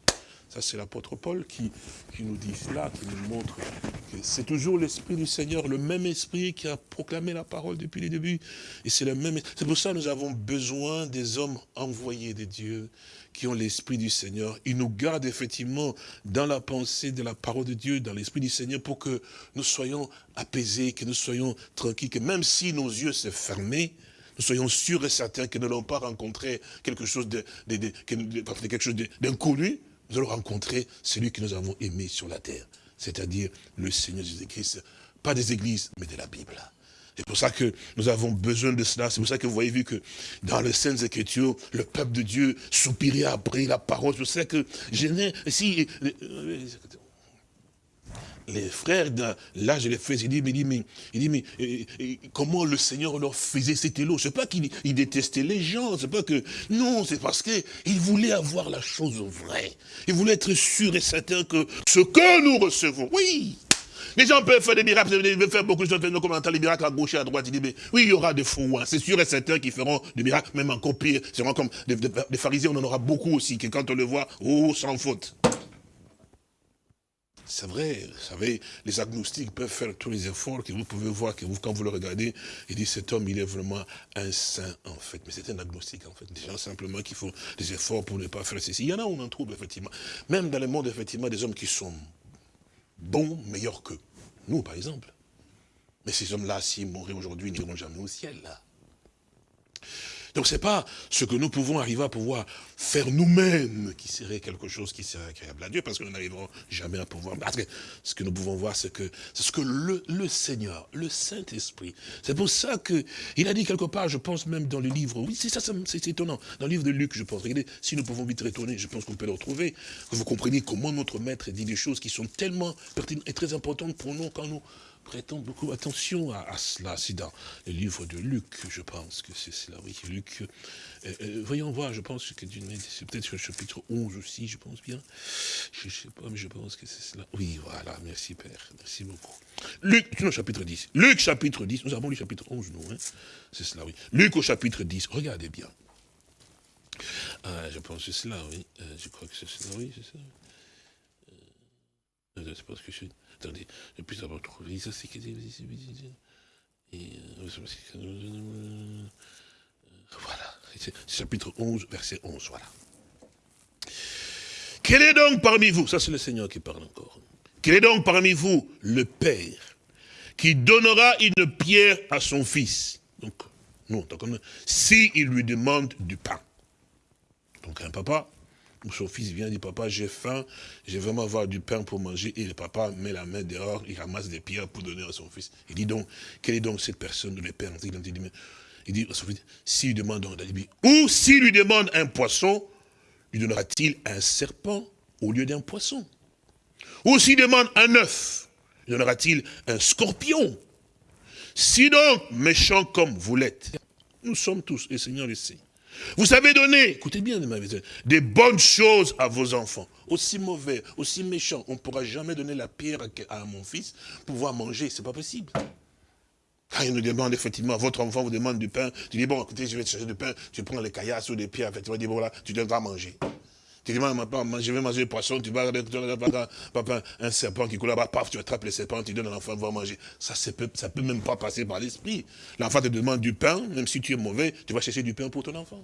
Ça, c'est l'apôtre Paul qui, nous dit cela, qui nous montre que c'est toujours l'Esprit du Seigneur, le même Esprit qui a proclamé la parole depuis le début. Et c'est le même. C'est pour ça que nous avons besoin des hommes envoyés de Dieu, qui ont l'Esprit du Seigneur. Ils nous gardent effectivement dans la pensée de la parole de Dieu, dans l'Esprit du Seigneur, pour que nous soyons apaisés, que nous soyons tranquilles, que même si nos yeux se fermaient, nous soyons sûrs et certains que nous n'allons pas rencontrer quelque chose de, quelque chose d'inconnu, nous allons rencontrer celui que nous avons aimé sur la terre, c'est-à-dire le Seigneur Jésus-Christ, pas des églises, mais de la Bible. C'est pour ça que nous avons besoin de cela. C'est pour ça que vous voyez vu que dans les Saintes Écritures, le peuple de Dieu soupirait après la parole. Je sais que je n'ai, si, les frères, là je les fais, il dit, mais, mais comment le Seigneur leur faisait cet élo? C'est pas qu'il détestait les gens, c'est pas que, non, c'est parce qu'il voulait avoir la chose vraie. Il voulait être sûr et certain que ce que nous recevons, oui, les gens peuvent faire des miracles, ils peuvent faire beaucoup de choses, comme on entend les miracles à gauche et à droite. Il dit, mais oui, il y aura des faux, c'est sûr et certain qui feront des miracles, même encore pire. Vraiment comme des, des, pharisiens, on en aura beaucoup aussi, que quand on le voit, oh, sans faute. C'est vrai, vous savez, les agnostiques peuvent faire tous les efforts que vous pouvez voir, que vous, quand vous le regardez, il dit cet homme, il est vraiment un saint, en fait. Mais c'est un agnostique, en fait. Des gens simplement qui font des efforts pour ne pas faire ceci. Il y en a, on en trouve, effectivement. Même dans le monde, effectivement, des hommes qui sont bons, meilleurs qu'eux. Nous, par exemple. Mais ces hommes-là, s'ils mourraient aujourd'hui, ils n'iront jamais au ciel, là. Donc c'est pas ce que nous pouvons arriver à pouvoir faire nous-mêmes qui serait quelque chose qui serait agréable à Dieu, parce que nous n'arriverons jamais à pouvoir. Parce que ce que nous pouvons voir, c'est que c'est ce que le, le Seigneur, le Saint-Esprit, c'est pour ça que il a dit quelque part, je pense même dans le livre, oui, c'est ça, c'est étonnant, dans le livre de Luc, je pense. Regardez, si nous pouvons vite retourner, je pense qu'on peut le retrouver, que vous compreniez comment notre Maître dit des choses qui sont tellement pertinentes et très importantes pour nous quand nous prêtons beaucoup attention à, cela. C'est dans le livre de Luc, je pense que c'est cela, oui, Luc. Euh, euh, voyons voir, je pense que c'est peut-être le chapitre 11 aussi, je pense bien. Je ne sais pas, mais je pense que c'est cela. Oui, voilà, merci Père, merci beaucoup. Luc, non, chapitre 10. Luc, chapitre 10, nous avons lu chapitre 11, nous, hein. c'est cela, oui. Luc au chapitre 10, regardez bien. Ah, je pense que c'est cela, oui. Euh, je crois que c'est cela, oui, c'est ça. Euh, c'est parce que je attendez, je puisse avoir trouvé ça, c'est voilà, chapitre 11, verset 11, voilà. Quel est donc parmi vous, ça c'est le Seigneur qui parle encore, quel est donc parmi vous le Père qui donnera une pierre à son fils? Donc, non, si il lui demande du pain. Donc un papa son fils vient, dit, papa, j'ai faim, j'ai vraiment avoir du pain pour manger. Et le papa met la main dehors, il ramasse des pierres pour donner à son fils. Il dit donc, quelle est donc cette personne, le père Il dit, il dit à son fils, s'il demande un ou s'il lui demande un poisson, lui donnera-t-il un serpent au lieu d'un poisson? Ou s'il demande un œuf, lui donnera-t-il un scorpion? Si donc, méchant comme vous l'êtes, nous sommes tous, et Seigneur le sait, vous savez donner, écoutez bien, des bonnes choses à vos enfants. Aussi mauvais, aussi méchants, on ne pourra jamais donner la pierre à mon fils pour pouvoir manger, c'est pas possible. Quand il nous demande effectivement, votre enfant vous demande du pain, tu dis, bon, écoutez, je vais te chercher du pain, tu prends les caillasses ou des pierres, effectivement, tu dis, voilà, tu devras manger. Tu dis, je vais manger du poisson, tu vas papa, un serpent qui coule là-bas, paf, tu attrapes le serpent, tu donnes à l'enfant, va manger. Ça, ça peut, ça peut même pas passer par l'esprit. L'enfant te demande du pain, même si tu es mauvais, tu vas chercher du pain pour ton enfant.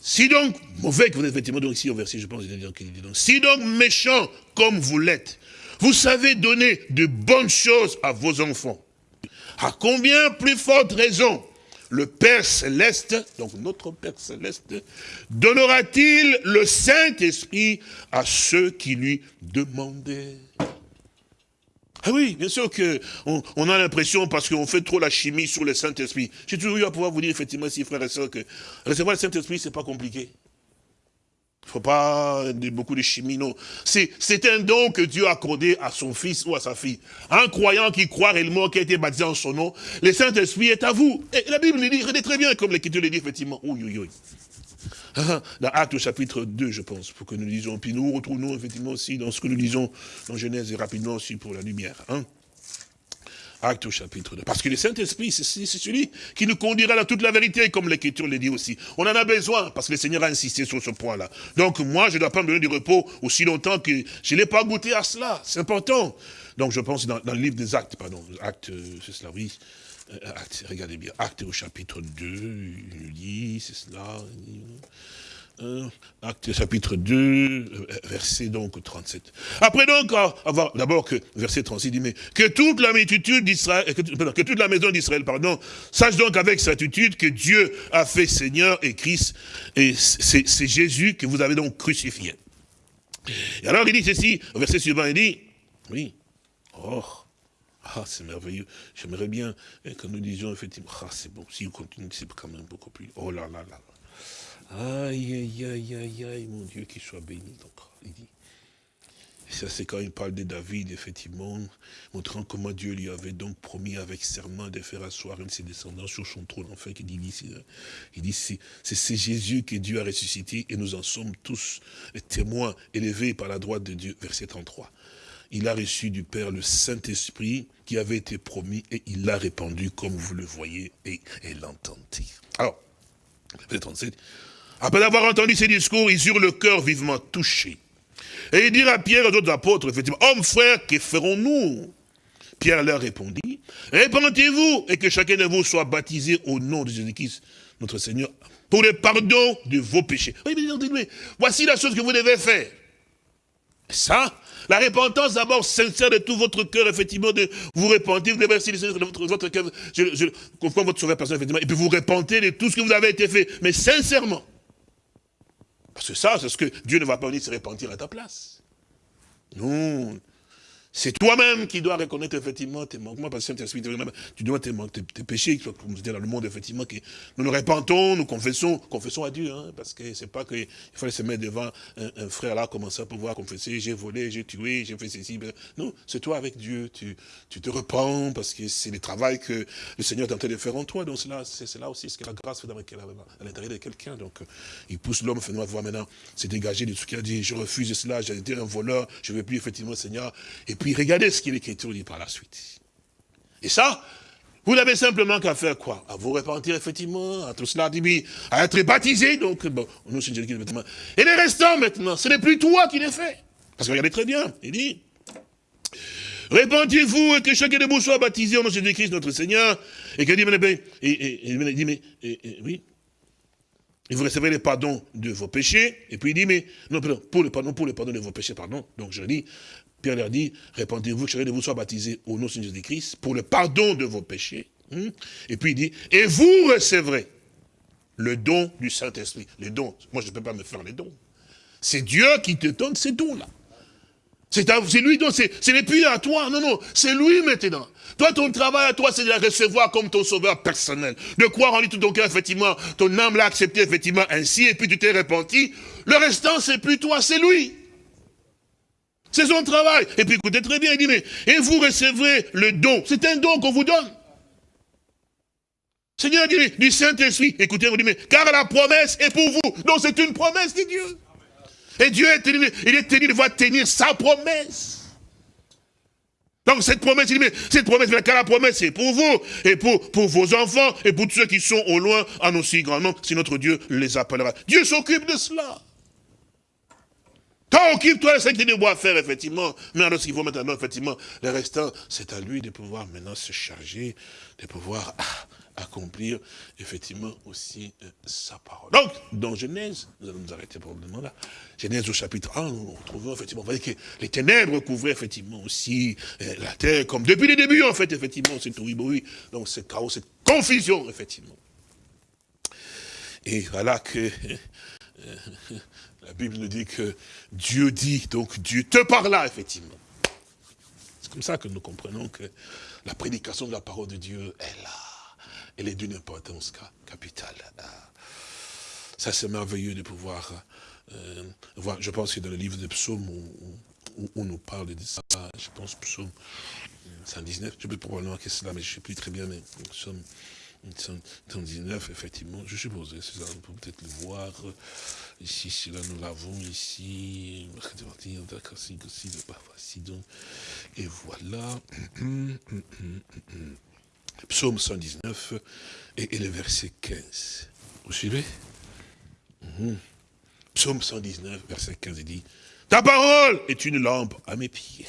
Si donc, mauvais que vous êtes, effectivement, donc ici au verset, je pense, il dit donc, si donc méchant comme vous l'êtes, vous savez donner de bonnes choses à vos enfants, à combien plus forte raison le Père Céleste, donc notre Père Céleste, donnera-t-il le Saint-Esprit à ceux qui lui demandaient? Ah oui, bien sûr qu'on on a l'impression, parce qu'on fait trop la chimie sur le Saint-Esprit. J'ai toujours eu à pouvoir vous dire, effectivement, si frères et sœurs, que recevoir le Saint-Esprit, c'est pas compliqué. Faut pas beaucoup de chimie, non. C'est un don que Dieu a accordé à son fils ou à sa fille. Un croyant qui croit réellement, qui a été baptisé en son nom, le Saint-Esprit est à vous. Et la Bible le dit, regardez très bien, comme l'Écriture le dit, effectivement. Oui, oui, oui. Dans Actes chapitre 2, je pense, pour que nous lisions. Puis nous retrouvons effectivement aussi dans ce que nous lisons dans Genèse et rapidement aussi pour la lumière. Hein. Acte au chapitre 2. Parce que le Saint-Esprit, c'est celui qui nous conduira dans toute la vérité, comme l'Écriture le dit aussi. On en a besoin, parce que le Seigneur a insisté sur ce point-là. Donc moi, je ne dois pas me donner du repos aussi longtemps que je n'ai pas goûté à cela. C'est important. Donc je pense dans, le livre des actes, pardon, acte, c'est cela, oui. Euh, acte, regardez bien, acte au chapitre 2, il dit, c'est cela. Acte chapitre 2, euh, verset donc 37. Après donc, avoir d'abord que verset 36 dit mais que toute la multitude d'Israël, que, toute la maison d'Israël, pardon, sache donc avec certitude que Dieu a fait Seigneur et Christ et c'est Jésus que vous avez donc crucifié. Et alors il dit ceci, au verset suivant, il dit, oui, oh, ah, c'est merveilleux. J'aimerais bien que nous disions effectivement, ah, c'est bon, si vous continuez, c'est quand même beaucoup plus. Oh là là là. Aïe, aïe, aïe, aïe, aïe, mon Dieu, qu'il soit béni. Donc, il dit. Et ça, c'est quand il parle de David, effectivement, montrant comment Dieu lui avait donc promis avec serment de faire asseoir un de ses descendants sur son trône. Enfin, il dit, il dit c'est Jésus que Dieu a ressuscité et nous en sommes tous témoins élevés par la droite de Dieu. Verset 33 il a reçu du Père le Saint-Esprit qui avait été promis et il l'a répandu comme vous le voyez et, l'entendez. Alors, verset 37, après avoir entendu ces discours, ils eurent le cœur vivement touché. Et ils dirent à Pierre et aux autres apôtres, effectivement, hommes frères, que ferons-nous? Pierre leur répondit, répentez-vous et que chacun de vous soit baptisé au nom de Jésus-Christ, notre Seigneur, pour le pardon de vos péchés. Oui, mais voici la chose que vous devez faire. Ça, la repentance d'abord sincère de tout votre cœur, effectivement, de vous repentir, vous devez de votre, cœur, je, je, votre sauveur personnel, effectivement, et puis vous repentez de tout ce que vous avez été fait, mais sincèrement. Parce que ça, c'est ce que Dieu ne va pas venir se repentir à ta place. Non, c'est toi-même qui dois reconnaître effectivement tes manquements, parce que tu dois tes, tes, tes péchés, comme je dis dans le monde, effectivement, que nous nous répentons, nous confessons, confessons à Dieu, hein, parce que c'est pas qu'il fallait se mettre devant un, frère là, commencer à pouvoir confesser, j'ai volé, j'ai tué, j'ai fait ceci. Non, c'est toi avec Dieu, tu, tu te repens, parce que c'est le travail que le Seigneur est en train de faire en toi, donc c'est là aussi ce que la grâce fait dans à l'intérieur de quelqu'un, donc il pousse l'homme, fait voir maintenant, c'est dégagé de ce qu'il a dit, je refuse cela, j'ai été un voleur, je ne veux plus effectivement, Seigneur, puis regardez ce qu'il l'Écriture dit par la suite. Et ça, vous n'avez simplement qu'à faire quoi? À vous repentir effectivement, à tout cela, à être baptisé, donc, bon, nous, c'est Et les restants maintenant, ce n'est plus toi qui les fais. Parce que regardez très bien, il dit, Répentez-vous et que chacun de vous soit baptisé au nom de Jésus-Christ, notre Seigneur. Et que dit, mais, et, mais, oui, et vous recevrez le pardon de vos péchés. Et puis il dit, mais, non, pour le pardon, pour le pardon de vos péchés, pardon. Donc je dis, Pierre leur dit, répandez-vous, que chacun de vous soit baptisé au nom de Jésus-Christ pour le pardon de vos péchés. Hmm? Et puis il dit, et vous recevrez le don du Saint-Esprit. Les dons, moi je ne peux pas me faire les dons. C'est Dieu qui te donne ces dons-là. C'est lui, donc ce n'est plus à toi, non, non, c'est lui maintenant. Toi, ton travail à toi, c'est de la recevoir comme ton sauveur personnel. De croire en lui tout ton cœur, effectivement, ton âme l'a accepté, effectivement, ainsi, et puis tu t'es repenti. Le restant, c'est plus toi, c'est lui. C'est son travail. Et puis écoutez très bien, il dit, mais, et vous recevrez le don. C'est un don qu'on vous donne. Seigneur dit, du Saint-Esprit, écoutez, vous dit, mais, car la promesse est pour vous. Donc c'est une promesse de Dieu. Et Dieu est tenu, il est tenu de voir tenir sa promesse. Donc cette promesse, il dit, mais cette promesse, car la promesse est pour vous, et pour, pour vos enfants, et pour tous ceux qui sont au loin, en aussi grand nombre, si notre Dieu les appellera. Dieu s'occupe de cela. Toi, occupe-toi de ce que tu faire, effectivement. Mais alors, qu'il faut maintenant, effectivement, le restant, c'est à lui de pouvoir maintenant se charger, de pouvoir accomplir, effectivement, aussi euh, sa parole. Donc, dans Genèse, nous allons nous arrêter pour le moment là. Genèse au chapitre 1, nous retrouvons, effectivement, vous voyez que les ténèbres couvraient, effectivement, aussi euh, la terre, comme depuis le début, en fait, effectivement, c'est tout oui, Donc, c'est chaos, cette confusion, effectivement. Et voilà que... *laughs* Euh, la Bible nous dit que Dieu dit, donc Dieu te parla, effectivement. C'est comme ça que nous comprenons que la prédication de la parole de Dieu est là. Elle est d'une importance capitale. Ça, c'est merveilleux de pouvoir Euh, voilà, je pense que dans le livre de psaumes, où, on nous parle de ça, je pense psaume 119, je sais plus probablement que c'est là, mais je ne sais plus très bien, mais psaume 119, effectivement, je suppose, c'est ça, on peut peut-être le voir. Ici, c'est là, nous l'avons ici. Et voilà. *clears throat* Psaume 119 et, le verset 15. Vous suivez? Mhm. Psaume 119, verset 15, il dit, Ta parole est une lampe à mes pieds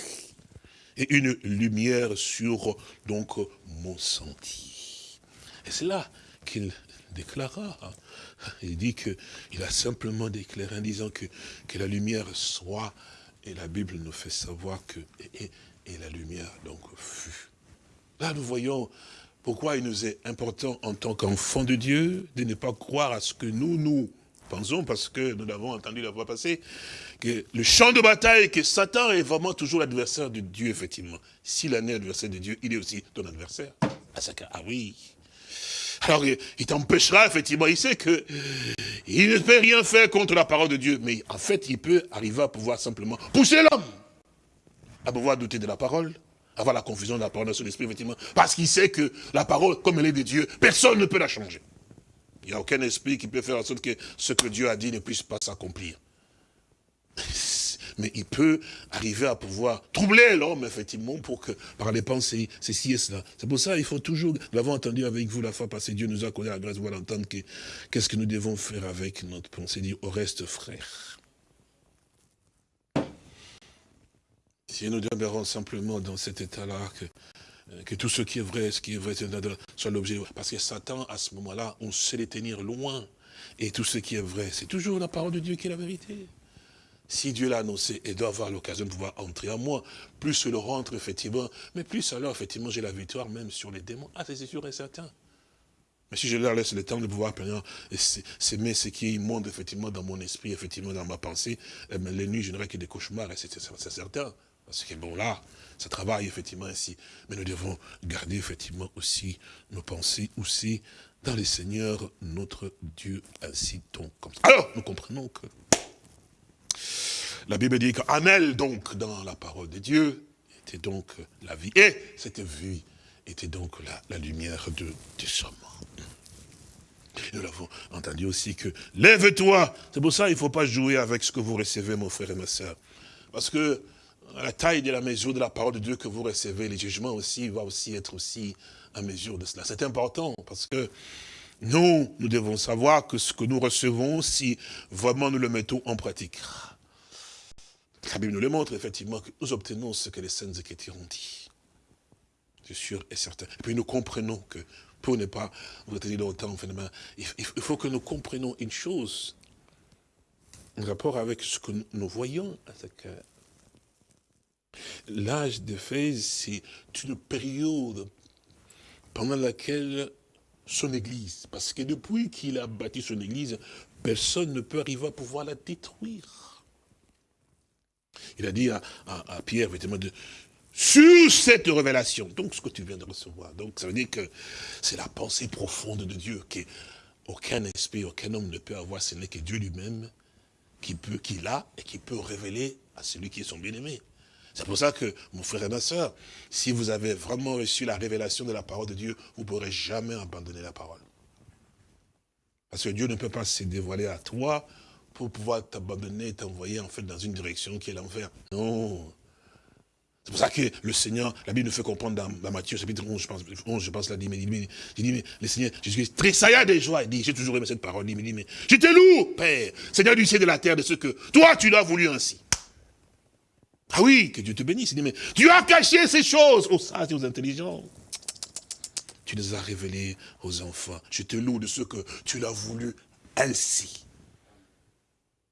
et une lumière sur donc mon sentier. Et c'est là qu'il déclara. Hein. Il dit qu'il a simplement déclaré en disant que, que la lumière soit, et la Bible nous fait savoir que, et, la lumière donc fut. Là, nous voyons pourquoi il nous est important en tant qu'enfants de Dieu de ne pas croire à ce que nous, nous pensons, parce que nous l'avons entendu la fois passée, que le champ de bataille, que Satan est vraiment toujours l'adversaire de Dieu, effectivement. S'il est l'adversaire de Dieu, il est aussi ton adversaire. Ah oui, alors, il t'empêchera, effectivement, il sait que il ne peut rien faire contre la parole de Dieu, mais en fait, il peut arriver à pouvoir simplement pousser l'homme à pouvoir douter de la parole, avoir la confusion de la parole dans son esprit, effectivement, parce qu'il sait que la parole, comme elle est de Dieu, personne ne peut la changer. Il n'y a aucun esprit qui peut faire en sorte que ce que Dieu a dit ne puisse pas s'accomplir mais il peut arriver à pouvoir troubler l'homme, effectivement, pour que, par les pensées, ceci et cela. C'est pour ça qu'il faut toujours, nous l'avons entendu avec vous la fois passée, Dieu nous a accordé la grâce de voir entendre qu'est-ce que nous devons faire avec notre pensée, dit au reste frère. Si nous demeurons simplement dans cet état-là, que, que tout ce qui est vrai, ce qui est vrai, soit l'objet. Parce que Satan, à ce moment-là, on sait les tenir loin. Et tout ce qui est vrai, c'est toujours la parole de Dieu qui est la vérité. Si Dieu l'a annoncé et doit avoir l'occasion de pouvoir entrer en moi, plus je le rentre, effectivement, mais plus alors, effectivement, j'ai la victoire même sur les démons. Ah, c'est sûr et certain. Mais si je leur laisse le temps de pouvoir s'aimer ce qui est immonde, effectivement, dans mon esprit, effectivement, dans ma pensée, eh les nuits, je n'aurai que des cauchemars, et c'est certain. Parce que bon, là, ça travaille, effectivement, ainsi. Mais nous devons garder, effectivement, aussi nos pensées aussi dans les seigneurs, notre Dieu, ainsi donc comme ça. Alors, nous comprenons que la Bible dit qu'en elle, donc, dans la parole de Dieu, était donc la vie. Et cette vie était donc la, lumière de, du sommes. Nous l'avons entendu aussi que, lève-toi. C'est pour ça qu'il ne faut pas jouer avec ce que vous recevez, mon frère et ma soeur. Parce que la taille de la mesure de la parole de Dieu que vous recevez, les jugements aussi, va aussi être aussi à mesure de cela. C'est important parce que nous, nous devons savoir que ce que nous recevons, si vraiment nous le mettons en pratique, la Bible nous le montre, effectivement, que nous obtenons ce que les saintes Écritures ont dit. C'est sûr et certain. Et puis nous comprenons que, pour ne pas vous retenir longtemps, il faut que nous comprenions une chose, en rapport avec ce que nous voyons L'âge de Fès, c'est une période pendant laquelle son église, parce que depuis qu'il a bâti son église, personne ne peut arriver à pouvoir la détruire. Il a dit à, Pierre, effectivement, de, sur cette révélation, donc ce que tu viens de recevoir. Donc ça veut dire que c'est la pensée profonde de Dieu, qu'aucun esprit, aucun homme ne peut avoir, ce n'est que Dieu lui-même qui peut, qui l'a et qui peut révéler à celui qui est son bien-aimé. C'est pour ça que, mon frère et ma soeur, si vous avez vraiment reçu la révélation de la parole de Dieu, vous ne pourrez jamais abandonner la parole. Parce que Dieu ne peut pas se dévoiler à toi pour pouvoir t'abandonner, t'envoyer en fait dans une direction qui est l'enfer. Non. C'est pour ça que le Seigneur, la Bible nous fait comprendre dans, Matthieu chapitre 11, je pense, 11, je pense, là, dit, mais, dit, dit, mais le Seigneur, Jésus-Christ tressailla de joie, il dit, j'ai toujours aimé cette parole, il dit, mais je te loue, Père, Seigneur du ciel et de la terre, de ce que toi, tu l'as voulu ainsi. Ah oui, que Dieu te bénisse. Il dit, mais tu as caché ces choses aux sages et aux intelligents. Tu les as révélées aux enfants. Je te loue de ce que tu l'as voulu ainsi.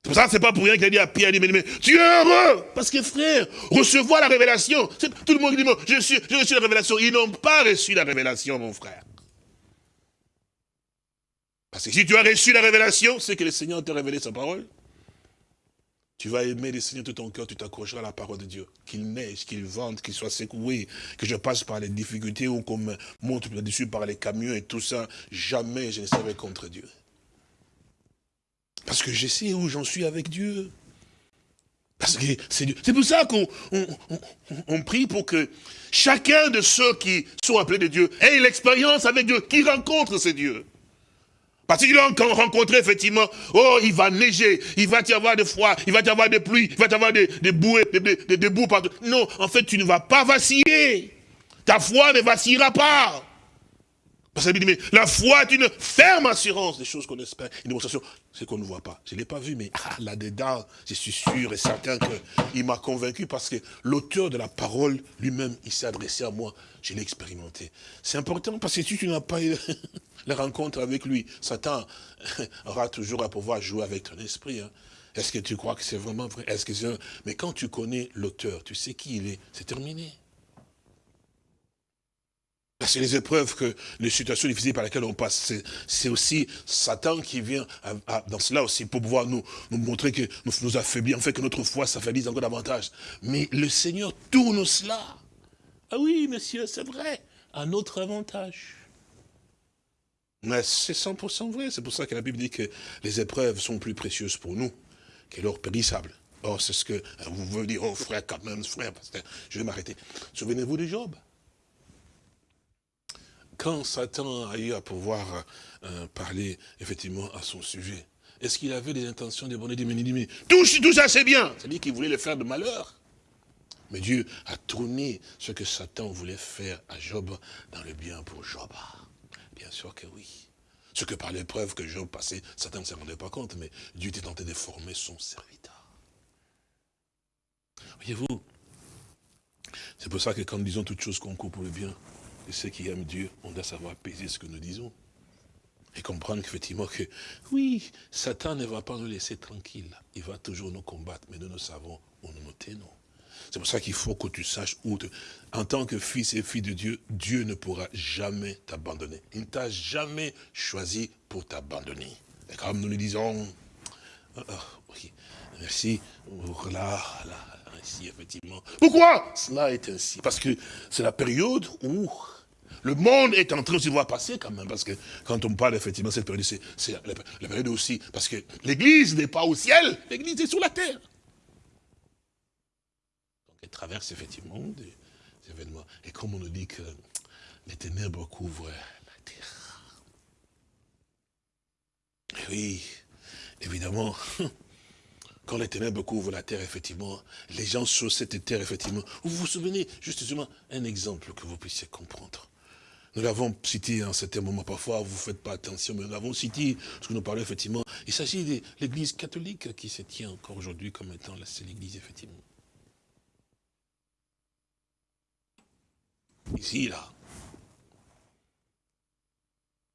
C'est pour ça c'est pas pour rien qu'il a dit à Pierre, mais, mais tu es heureux. Parce que frère, recevoir la révélation, tout le monde dit, je suis, j'ai reçu la révélation. Ils n'ont pas reçu la révélation, mon frère. Parce que si tu as reçu la révélation, c'est que le Seigneur t'a révélé sa parole. Tu vas aimer le Seigneur de ton cœur, tu t'accrocheras à la parole de Dieu. Qu'il neige, qu'il vente, qu'il soit secoué, que je passe par les difficultés ou qu'on me monte dessus par les camions et tout ça. Jamais je ne serai contre Dieu. Parce que je sais où j'en suis avec Dieu. Parce que c'est pour ça qu'on on, prie pour que chacun de ceux qui sont appelés de Dieu ait l'expérience avec Dieu, qui rencontre ce Dieu. Parce qu'il a rencontré effectivement, oh, il va neiger, il va y avoir de froid, il va y avoir de pluie, il va y avoir des de bouées, des de, partout. Non, en fait, tu ne vas pas vaciller. Ta foi ne vacillera pas. Parce que mais la foi est une ferme assurance des choses qu'on espère, une démonstration, c'est qu'on ne voit pas. Je ne l'ai pas vu, mais ah, là-dedans, je suis sûr et certain qu'il m'a convaincu parce que l'auteur de la parole lui-même, il s'est adressé à moi. Je l'ai expérimenté. C'est important parce que si tu n'as pas eu *laughs* la rencontre avec lui, Satan *laughs* aura toujours à pouvoir jouer avec ton esprit. Hein. Est-ce que tu crois que c'est vraiment vrai? Est-ce que Mais quand tu connais l'auteur, tu sais qui il est, c'est terminé. C'est les épreuves, que les situations difficiles par lesquelles on passe, c'est aussi Satan qui vient dans cela aussi pour pouvoir nous, nous montrer que nous nous affaiblit, en fait que notre foi s'affaiblit encore davantage. Mais le Seigneur tourne cela. Ah oui, monsieur, c'est vrai, à notre avantage. Mais c'est 100% vrai, c'est pour ça que la Bible dit que les épreuves sont plus précieuses pour nous que l'or périssable. Or, c'est ce que vous voulez dire, oh frère, quand même, frère, parce que je vais m'arrêter. Souvenez-vous de Job quand Satan a eu à pouvoir euh, parler effectivement à son sujet, est-ce qu'il avait des intentions de bonheur, mais tout, tout ça c'est bien C'est-à-dire qu'il voulait le faire de malheur. Mais Dieu a tourné ce que Satan voulait faire à Job dans le bien pour Job. Bien sûr que oui. Ce que par l'épreuve que Job passait, Satan ne se rendait pas compte, mais Dieu était tenté de former son serviteur. Voyez-vous, c'est pour ça que quand nous disons toutes choses qu'on coupe pour le bien, ceux qui aiment Dieu, on doit savoir peser ce que nous disons. Et comprendre qu'effectivement que, oui, Satan ne va pas nous laisser tranquilles. Il va toujours nous combattre, mais nous, nous savons où nous nous tenons. C'est pour ça qu'il faut que tu saches où, en tant que fils et fille de Dieu, Dieu ne pourra jamais t'abandonner. Il ne t'a jamais choisi pour t'abandonner. Et comme nous le disons, oh, merci, effectivement. Pourquoi? Cela est ainsi Parce que c'est la période où le monde est en train de se voir passer quand même, parce que quand on parle effectivement de cette période, c'est la, période aussi, parce que l'église n'est pas au ciel, l'église est sur la terre. Donc elle traverse effectivement des, événements. Et comme on nous dit que les ténèbres couvrent la terre. Et oui, évidemment, *laughs* quand les ténèbres couvrent la terre, effectivement, les gens sur cette terre, effectivement. Vous vous souvenez, justement, un exemple que vous puissiez comprendre. Nous l'avons cité en certain moment, parfois vous ne faites pas attention, mais nous l'avons cité, parce que nous parlons effectivement, il s'agit de l'église catholique qui se tient encore aujourd'hui comme étant la seule église, effectivement. Ici, là.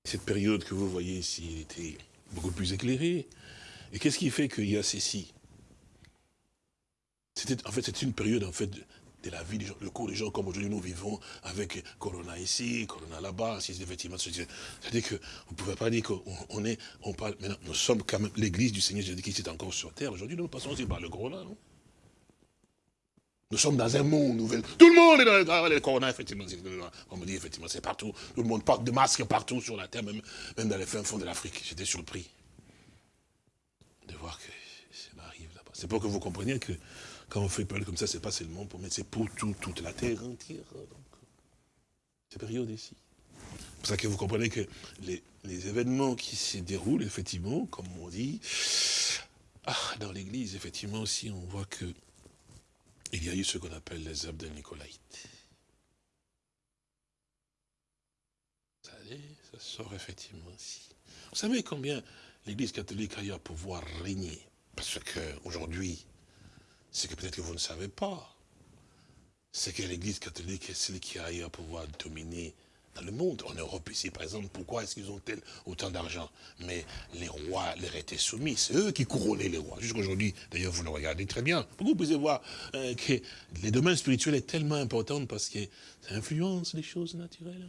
Cette période que vous voyez ici était beaucoup plus éclairée. Et qu'est-ce qui fait qu'il y a ceci? En fait, c'est une période en fait, de la vie, le cours des gens comme aujourd'hui nous vivons avec Corona ici, Corona là-bas, effectivement, c'est-à-dire que vous ne pouvez pas dire qu'on est, on parle, maintenant, nous sommes quand même l'église du Seigneur Jésus-Christ est encore sur terre. Aujourd'hui, nous passons aussi par le Corona, non? Nous sommes dans un monde nouvel. Tout le monde est dans le, corona, effectivement. On me dit, effectivement, c'est partout. Tout le monde porte de masques partout sur la terre, même, même dans les fins fonds de l'Afrique. J'étais surpris de voir que ça arrive là-bas. C'est pour que vous compreniez que quand on fait parler comme ça, c'est pas seulement pour mettre, c'est pour toute la terre entière. Donc, ces périodes ici. C'est pour ça que vous comprenez que les, événements qui se déroulent, effectivement, comme on dit, ah, dans l'église, effectivement aussi, on voit que il y a eu ce qu'on appelle les œuvres de Nicolaïte. Ça, ça sort effectivement ici. Vous savez combien l'église catholique a eu à pouvoir régner? Parce qu'aujourd'hui, c'est que peut-être que vous ne savez pas, c'est que l'Église catholique est celle qui a eu à pouvoir dominer dans le monde. En Europe ici, par exemple, pourquoi est-ce qu'ils ont autant d'argent? Mais les rois leur étaient soumis, c'est eux qui couronnaient les rois. Jusqu'aujourd'hui, d'ailleurs, vous le regardez très bien. Vous pouvez voir euh, que les domaines spirituels est tellement important parce que ça influence les choses naturelles.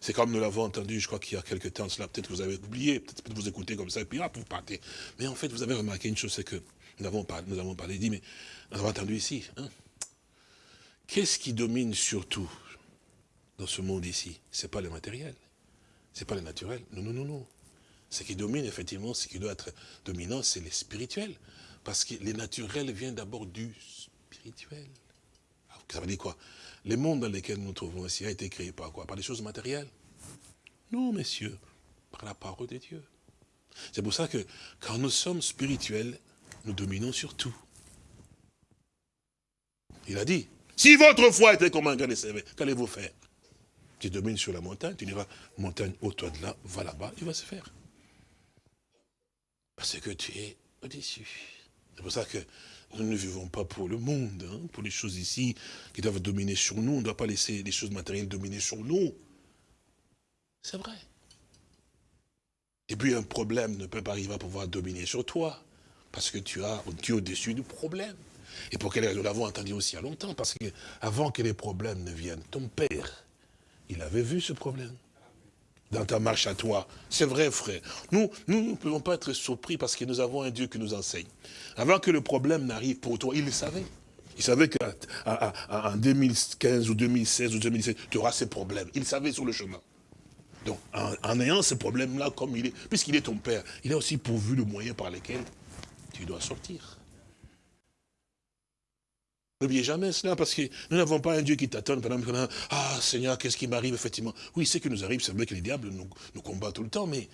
C'est comme nous l'avons entendu, je crois qu'il y a quelques temps, cela peut-être que vous avez oublié, peut-être vous écoutez comme ça, et puis hop, vous partez. Mais en fait, vous avez remarqué une chose, c'est que nous avons parlé, nous avons parlé, dit, mais nous avons entendu ici. Hein. Qu'est-ce qui domine surtout dans ce monde ici? Ce n'est pas le matériel, C'est pas le naturel. Non, non, non, non. Ce qui domine, effectivement, ce qui doit être dominant, c'est les spirituels. Parce que les naturels viennent d'abord du spirituel. ça veut dire quoi? Les mondes dans lesquels nous nous trouvons ici a été créé par quoi? Par des choses matérielles Non, messieurs, par la parole de Dieu. C'est pour ça que quand nous sommes spirituels, nous dominons sur tout. Il a dit, si votre foi était comme un grain de qu'allez-vous faire? Tu domines sur la montagne, tu diras, montagne, au toi de là, va là-bas, il va se faire. Parce que tu es au-dessus. C'est pour ça que nous ne vivons pas pour le monde, hein, pour les choses ici qui doivent dominer sur nous. On ne doit pas laisser les choses matérielles dominer sur nous. C'est vrai. Et puis un problème ne peut pas arriver à pouvoir dominer sur toi. Parce que tu as, au-dessus du problème. Et pour quelle raison Nous l'avons entendu aussi a longtemps? Parce qu'avant que les problèmes ne viennent, ton père, il avait vu ce problème dans ta marche à toi. C'est vrai, frère. Nous, nous ne pouvons pas être surpris parce que nous avons un Dieu qui nous enseigne. Avant que le problème n'arrive pour toi, il le savait. Il savait qu'en 2015 ou 2016 ou 2017, tu auras ces problèmes. Il savait sur le chemin. Donc, en, ayant ces problèmes-là, comme il est, puisqu'il est ton père, il a aussi pourvu le moyen par lequel tu dois sortir. N'oubliez jamais cela, parce que nous n'avons pas un Dieu qui t'attend pendant que Ah Seigneur, qu'est-ce qui m'arrive effectivement? Oui, ce qui nous arrive, c'est vrai que les diables nous, nous combattent tout le temps, mais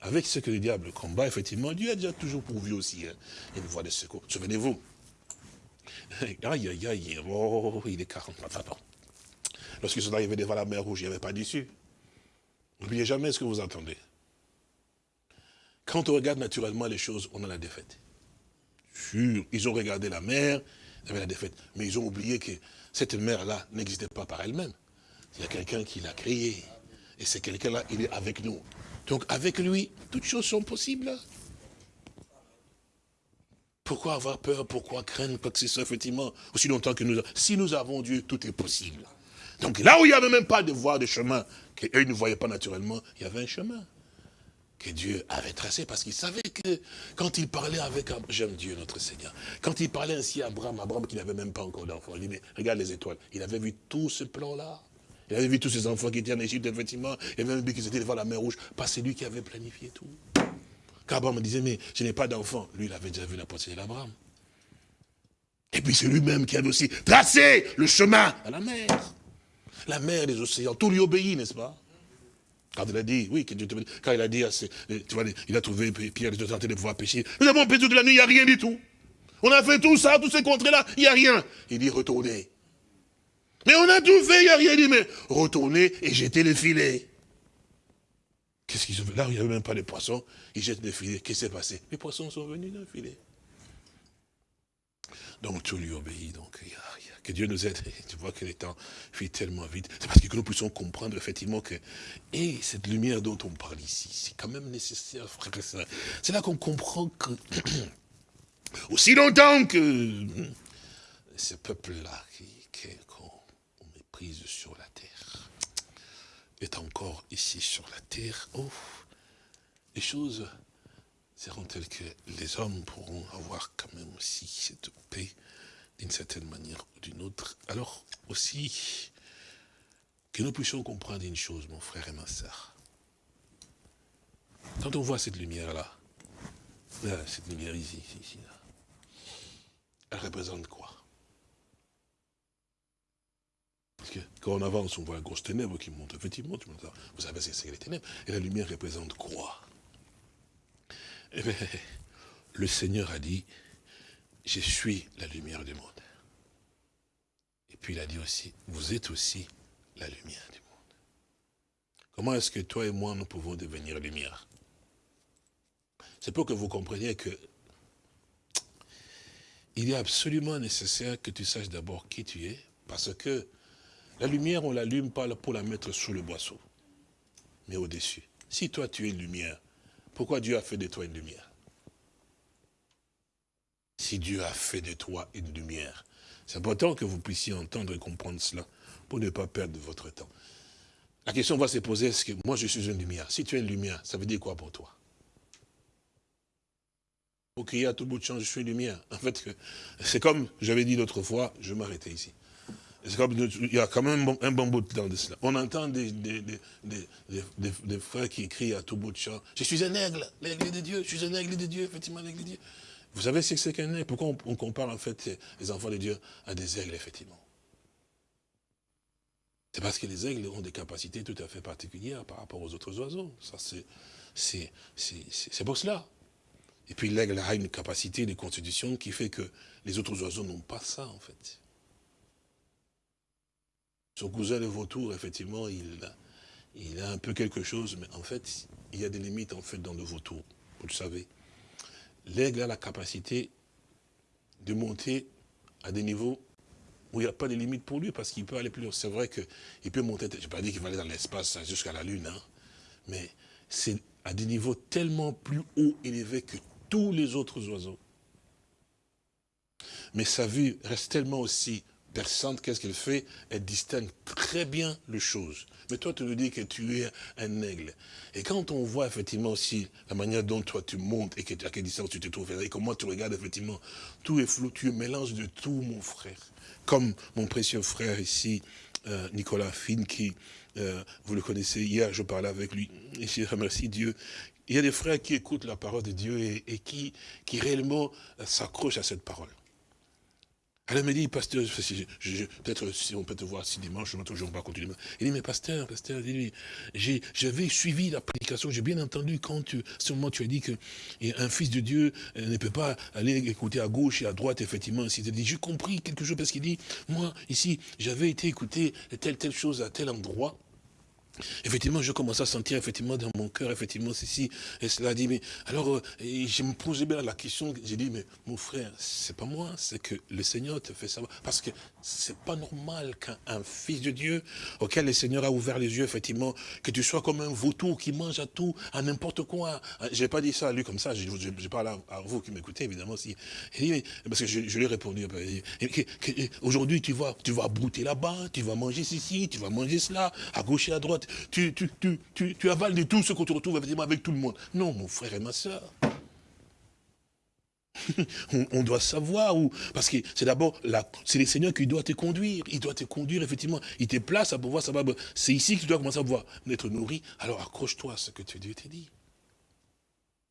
avec ce que le diable combat, effectivement, Dieu a déjà toujours pourvu aussi hein, une voie de secours. Souvenez-vous. *laughs* Aïe, aïe, aïe, oh, il est 40 pardon. Lorsqu'ils sont arrivés devant la mer rouge, il n'y avait pas d'issue. N'oubliez jamais ce que vous entendez. Quand on regarde naturellement les choses, on a la défaite. Sûr, ils ont regardé la mer, ils avaient la défaite. Mais ils ont oublié que cette mer-là n'existait pas par elle-même. Il y a quelqu'un qui l'a créée. Et c'est quelqu'un-là, il est avec nous. Donc avec lui, toutes choses sont possibles. Pourquoi avoir peur? Pourquoi craindre Parce que c'est effectivement, aussi longtemps que nous Si nous avons Dieu, tout est possible. Donc là où il n'y avait même pas de voie de chemin, qu'eux ne voyaient pas naturellement, il y avait un chemin que Dieu avait tracé, parce qu'il savait que quand il parlait avec, j'aime Dieu notre Seigneur, quand il parlait ainsi à Abraham, Abraham qui n'avait même pas encore d'enfant, il dit, mais regarde les étoiles, il avait vu tout ce plan-là, il avait vu tous ces enfants qui étaient en Égypte, effectivement, et même vu qu'ils étaient devant la mer rouge, pas c'est lui qui avait planifié tout. Quand Abraham disait, mais je n'ai pas d'enfant, lui il avait déjà vu la pensée d'Abraham. Et puis c'est lui-même qui avait aussi tracé le chemin à la mer. La mer, les océans, tout lui obéit, n'est-ce pas? Quand il a dit, oui, quand il a dit, tu vois, il a trouvé Pierre, il était en train de pouvoir pêcher. Nous avons pêché toute la nuit, il n'y a rien du tout. On a fait tout ça, tous ces contrées-là, il n'y a rien. Il dit, retournez. Mais on a tout fait, il n'y a rien. Il dit, mais retournez et jetez les filets. Qu'est-ce qu'ils ont fait? Là, il n'y avait même pas de poissons. Ils jettent les filets. Qu'est-ce qui s'est passé? Les poissons sont venus d'un filet. Donc tout lui obéit. Donc il y a que Dieu nous aide. Tu vois que les temps fuient tellement vite. C'est parce que nous puissions comprendre effectivement que et cette lumière dont on parle ici, c'est quand même nécessaire, frère et C'est là qu'on comprend que *coughs* aussi longtemps que ce peuple-là qu'on méprise sur la terre est encore ici sur la terre, les choses seront telles que les hommes pourront avoir quand même aussi cette paix d'une certaine manière ou d'une autre. Alors aussi, que nous puissions comprendre une chose, mon frère et ma soeur. Quand on voit cette lumière-là, cette lumière ici, ici, là, elle représente quoi? Parce que quand on avance, on voit la grosse ténèbre qui monte. Effectivement, vous savez, c'est les ténèbres. Et la lumière représente quoi? Eh bien, le Seigneur a dit, je suis la lumière du monde. Et puis il a dit aussi, vous êtes aussi la lumière du monde. Comment est-ce que toi et moi, nous pouvons devenir lumière? C'est pour que vous compreniez que il est absolument nécessaire que tu saches d'abord qui tu es, parce que la lumière, on l'allume pas pour la mettre sous le boisseau, mais au-dessus. Si toi tu es une lumière, pourquoi Dieu a fait de toi une lumière? Si Dieu a fait de toi une lumière. C'est important que vous puissiez entendre et comprendre cela pour ne pas perdre votre temps. La question va se poser, est-ce que moi je suis une lumière? Si tu es une lumière, ça veut dire quoi pour toi? Pour crier à tout bout de champ, je suis une lumière. En fait, c'est comme j'avais dit l'autre fois, je m'arrêtais ici. il y a quand même un bon, bout de temps de cela. On entend des, des, frères qui écrivent à tout bout de champ, je suis un aigle, l'aigle de Dieu, je suis un aigle de Dieu, effectivement, l'aigle de Dieu. Vous savez ce que c'est qu'un aigle Pourquoi on, compare en fait les enfants de Dieu à des aigles, effectivement? C'est parce que les aigles ont des capacités tout à fait particulières par rapport aux autres oiseaux. C'est pour cela. Et puis l'aigle a une capacité de constitution qui fait que les autres oiseaux n'ont pas ça, en fait. Son cousin le vautour, effectivement, il il a un peu quelque chose, mais en fait, il y a des limites en fait dans le vautour, vous le savez. L'aigle a la capacité de monter à des niveaux où il n'y a pas de limites pour lui, parce qu'il peut aller plus loin. C'est vrai qu'il peut monter, je ne vais pas dire qu'il va aller dans l'espace jusqu'à la Lune, hein, mais c'est à des niveaux tellement plus hauts, élevés que tous les autres oiseaux. Mais sa vue reste tellement aussi perçante, qu'est-ce qu'elle fait? Elle distingue très bien les choses. Mais toi, tu nous dis que tu es un aigle. Et quand on voit effectivement aussi la manière dont toi tu montes et que, à quelle distance tu te trouves, et comment tu regardes effectivement, tout est flou, tu es mélange de tout, mon frère. Comme mon précieux frère ici, euh, Nicolas Finn, qui, euh, vous le connaissez, hier je parlais avec lui, et je remercie Dieu. Il y a des frères qui écoutent la parole de Dieu et, et qui, qui réellement euh, s'accrochent à cette parole. Elle me dit, pasteur, peut-être si on peut te voir si dimanche, ne toujours pas continuer. Il dit, mais pasteur, pasteur, j'avais suivi la prédication, j'ai bien entendu quand tu, ce moment tu as dit qu'un fils de Dieu euh, ne peut pas aller écouter à gauche et à droite, effectivement. J'ai compris quelque chose parce qu'il dit, moi, ici, j'avais été écouter telle, telle chose à tel endroit. Effectivement, je commence à sentir effectivement dans mon cœur, effectivement, ceci et cela dit, mais alors, euh, je me posais bien la question, j'ai dit, mais mon frère, c'est pas moi, c'est que le Seigneur te fait savoir. Parce que c'est pas normal qu'un fils de Dieu, auquel le Seigneur a ouvert les yeux, effectivement, que tu sois comme un vautour qui mange à tout, à n'importe quoi. J'ai pas dit ça à lui comme ça, je, parle à, vous qui m'écoutez, évidemment, parce que je, lui ai répondu, aujourd'hui, tu vas, tu vas brouter là-bas, tu vas manger ceci, tu vas manger cela, à gauche et à droite tu, tu, tu, tu, avales de tout ce qu'on te retrouve avec tout le monde. Non, mon frère et ma soeur. *laughs* on, doit savoir où, parce que c'est d'abord, c'est le Seigneur qui doit te conduire, il doit te conduire, effectivement, il te place à pouvoir savoir, c'est ici que tu dois commencer à pouvoir être nourri, alors accroche-toi à ce que Dieu t'a dit.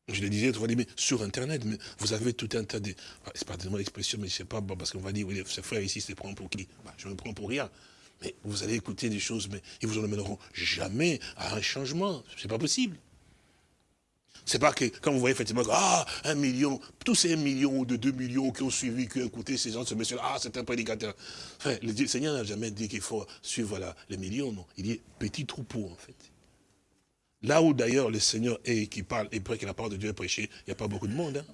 Je le disais, dire, mais sur Internet, mais vous avez tout un tas de... C'est pas tellement l'expression, mais je sais pas, parce qu'on va dire, oui, ce frère ici se prend pour qui? Bah, Je me prends pour rien. Mais vous allez écouter des choses, mais ils vous en amèneront jamais à un changement. C'est pas possible. C'est pas que, quand vous voyez effectivement, ah, un million, tous ces un million ou de deux millions qui ont suivi, qui ont écouté ces gens, ce monsieur ah, c'est un prédicateur. Enfin, le Seigneur n'a jamais dit qu'il faut suivre les millions, non. Il dit petit troupeau, en fait. Là où d'ailleurs le Seigneur est, qui parle, et près que la parole de Dieu est prêchée, il n'y a pas beaucoup de monde. Hein.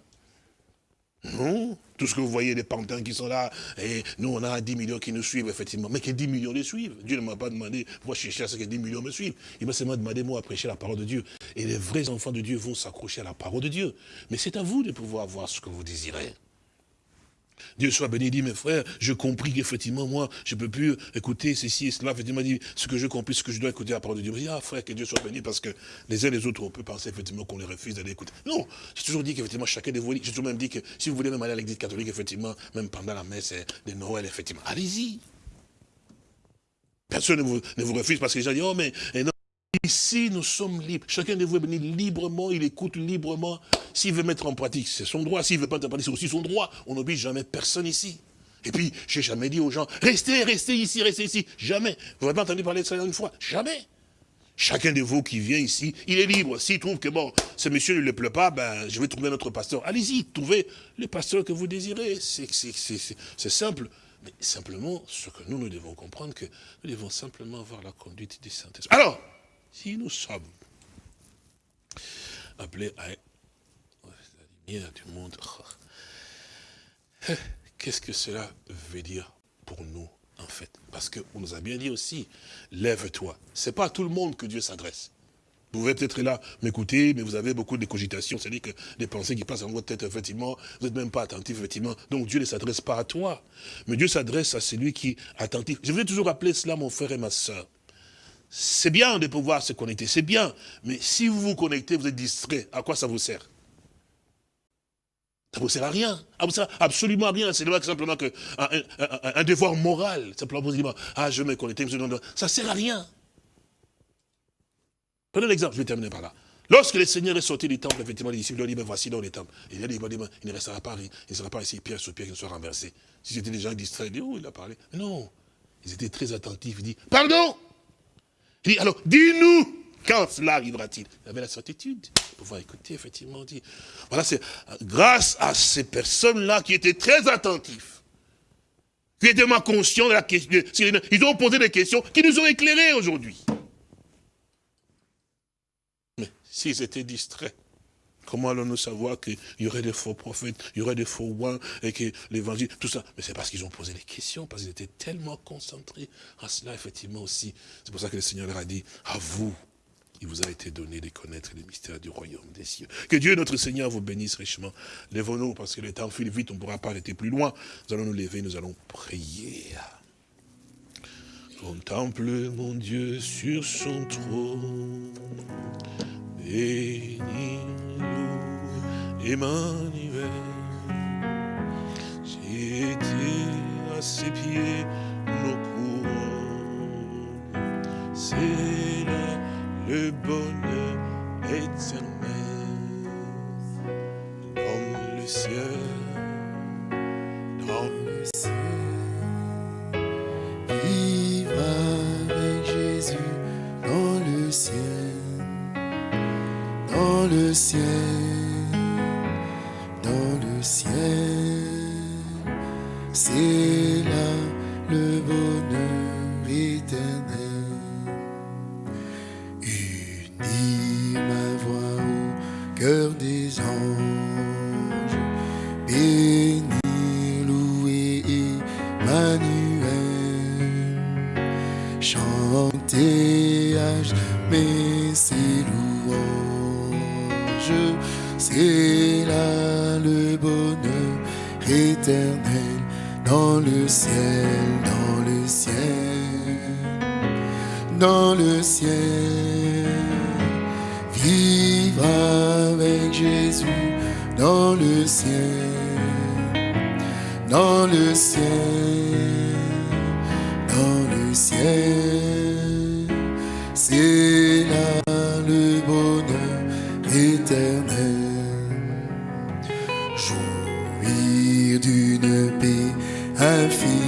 Non, tout ce que vous voyez, des pantins qui sont là, et nous on a 10 millions qui nous suivent, effectivement. Mais que 10 millions les suivent. Dieu ne m'a pas demandé, moi chercher à ce que 10 millions me suivent. Il m'a seulement demandé, moi, à prêcher la parole de Dieu. Et les vrais enfants de Dieu vont s'accrocher à la parole de Dieu. Mais c'est à vous de pouvoir voir ce que vous désirez. Dieu soit béni, dit mes frères, je compris qu'effectivement, moi, je ne peux plus écouter ceci et cela. Effectivement, dit, ce que je compris, ce que je dois écouter la parole de Dieu. Je dis, ah frère, que Dieu soit béni, parce que les uns et les autres, on peut penser effectivement qu'on les refuse d'aller écouter. Non, j'ai toujours dit qu'effectivement, chacun de vous, j'ai toujours même dit que si vous voulez même aller à l'église catholique, effectivement, même pendant la messe de Noël, effectivement, allez-y. Personne ne vous, refuse parce que les gens disent, oh mais Ici, nous sommes libres. Chacun de vous est venu librement, il écoute librement. S'il veut mettre en pratique, c'est son droit. S'il veut pas mettre en pratique, c'est aussi son droit. On n'oblige jamais personne ici. Et puis, j'ai jamais dit aux gens, restez, restez ici, restez ici. Jamais. Vous n'avez pas entendu parler de ça une fois? Jamais. Chacun de vous qui vient ici, il est libre. S'il trouve que, bon, ce monsieur ne le plaît pas, ben, je vais trouver un autre pasteur. Allez-y, trouvez le pasteur que vous désirez. C'est simple. Mais simplement, ce que nous, nous devons comprendre, que nous devons simplement avoir la conduite du Saint-Esprit. Alors, si nous sommes appelés à la lumière du monde, *laughs* qu'est-ce que cela veut dire pour nous, en fait? Parce qu'on nous a bien dit aussi, lève-toi. Ce n'est pas à tout le monde que Dieu s'adresse. Vous pouvez peut-être là m'écouter, mais vous avez beaucoup de cogitations, c'est-à-dire que des pensées qui passent dans votre tête, effectivement, vous n'êtes même pas attentif, effectivement. Donc Dieu ne s'adresse pas à toi, mais Dieu s'adresse à celui qui est attentif. Je voulais toujours rappeler cela, mon frère et ma soeur. C'est bien de pouvoir se connecter, c'est bien. Mais si vous vous connectez, vous êtes distrait, à quoi ça vous sert? Ça ne vous sert à rien. Ça vous sert absolument à rien. C'est simplement que un, devoir moral. Simplement vous dire, ah, je me connecte, ça ne sert à rien. Prenez l'exemple, je vais terminer par là. Lorsque le Seigneur est sorti du temple, effectivement, les disciples lui ont dit, voici dans les temple. Il a dit, il ne restera pas, il ne sera pas ici, pierre sur pierre, qui ne soit renversé. Si c'était des gens distraits, ils disent, oh, il a parlé. non, ils étaient très attentifs. Il dit, pardon Alors, dis-nous, quand cela arrivera-t-il Il avait la certitude de pouvoir écouter, effectivement. Dit. Voilà, c'est grâce à ces personnes-là qui étaient très attentifs, qui étaient moins conscients de la question. Ils ont posé des questions qui nous ont éclairés aujourd'hui. Mais s'ils étaient distraits, Comment allons-nous savoir qu'il y aurait des faux prophètes, il y aurait des faux rois, et que l'évangile, tout ça? Mais c'est parce qu'ils ont posé des questions, parce qu'ils étaient tellement concentrés à cela, effectivement aussi. C'est pour ça que le Seigneur leur a dit, à vous, il vous a été donné de connaître les mystères du royaume des cieux. Que Dieu, notre Seigneur, vous bénisse richement. Lèvons-nous, parce que le temps file vite, on ne pourra pas arrêter plus loin. Nous allons nous lever, nous allons prier. Contemple mon Dieu sur son trône. Bénis-nous, Emmanuel. J'ai été à ses pieds, nos couronnes. C'est là le bonheur éternel. Dans le ciel, Jouir d'une paix infinie.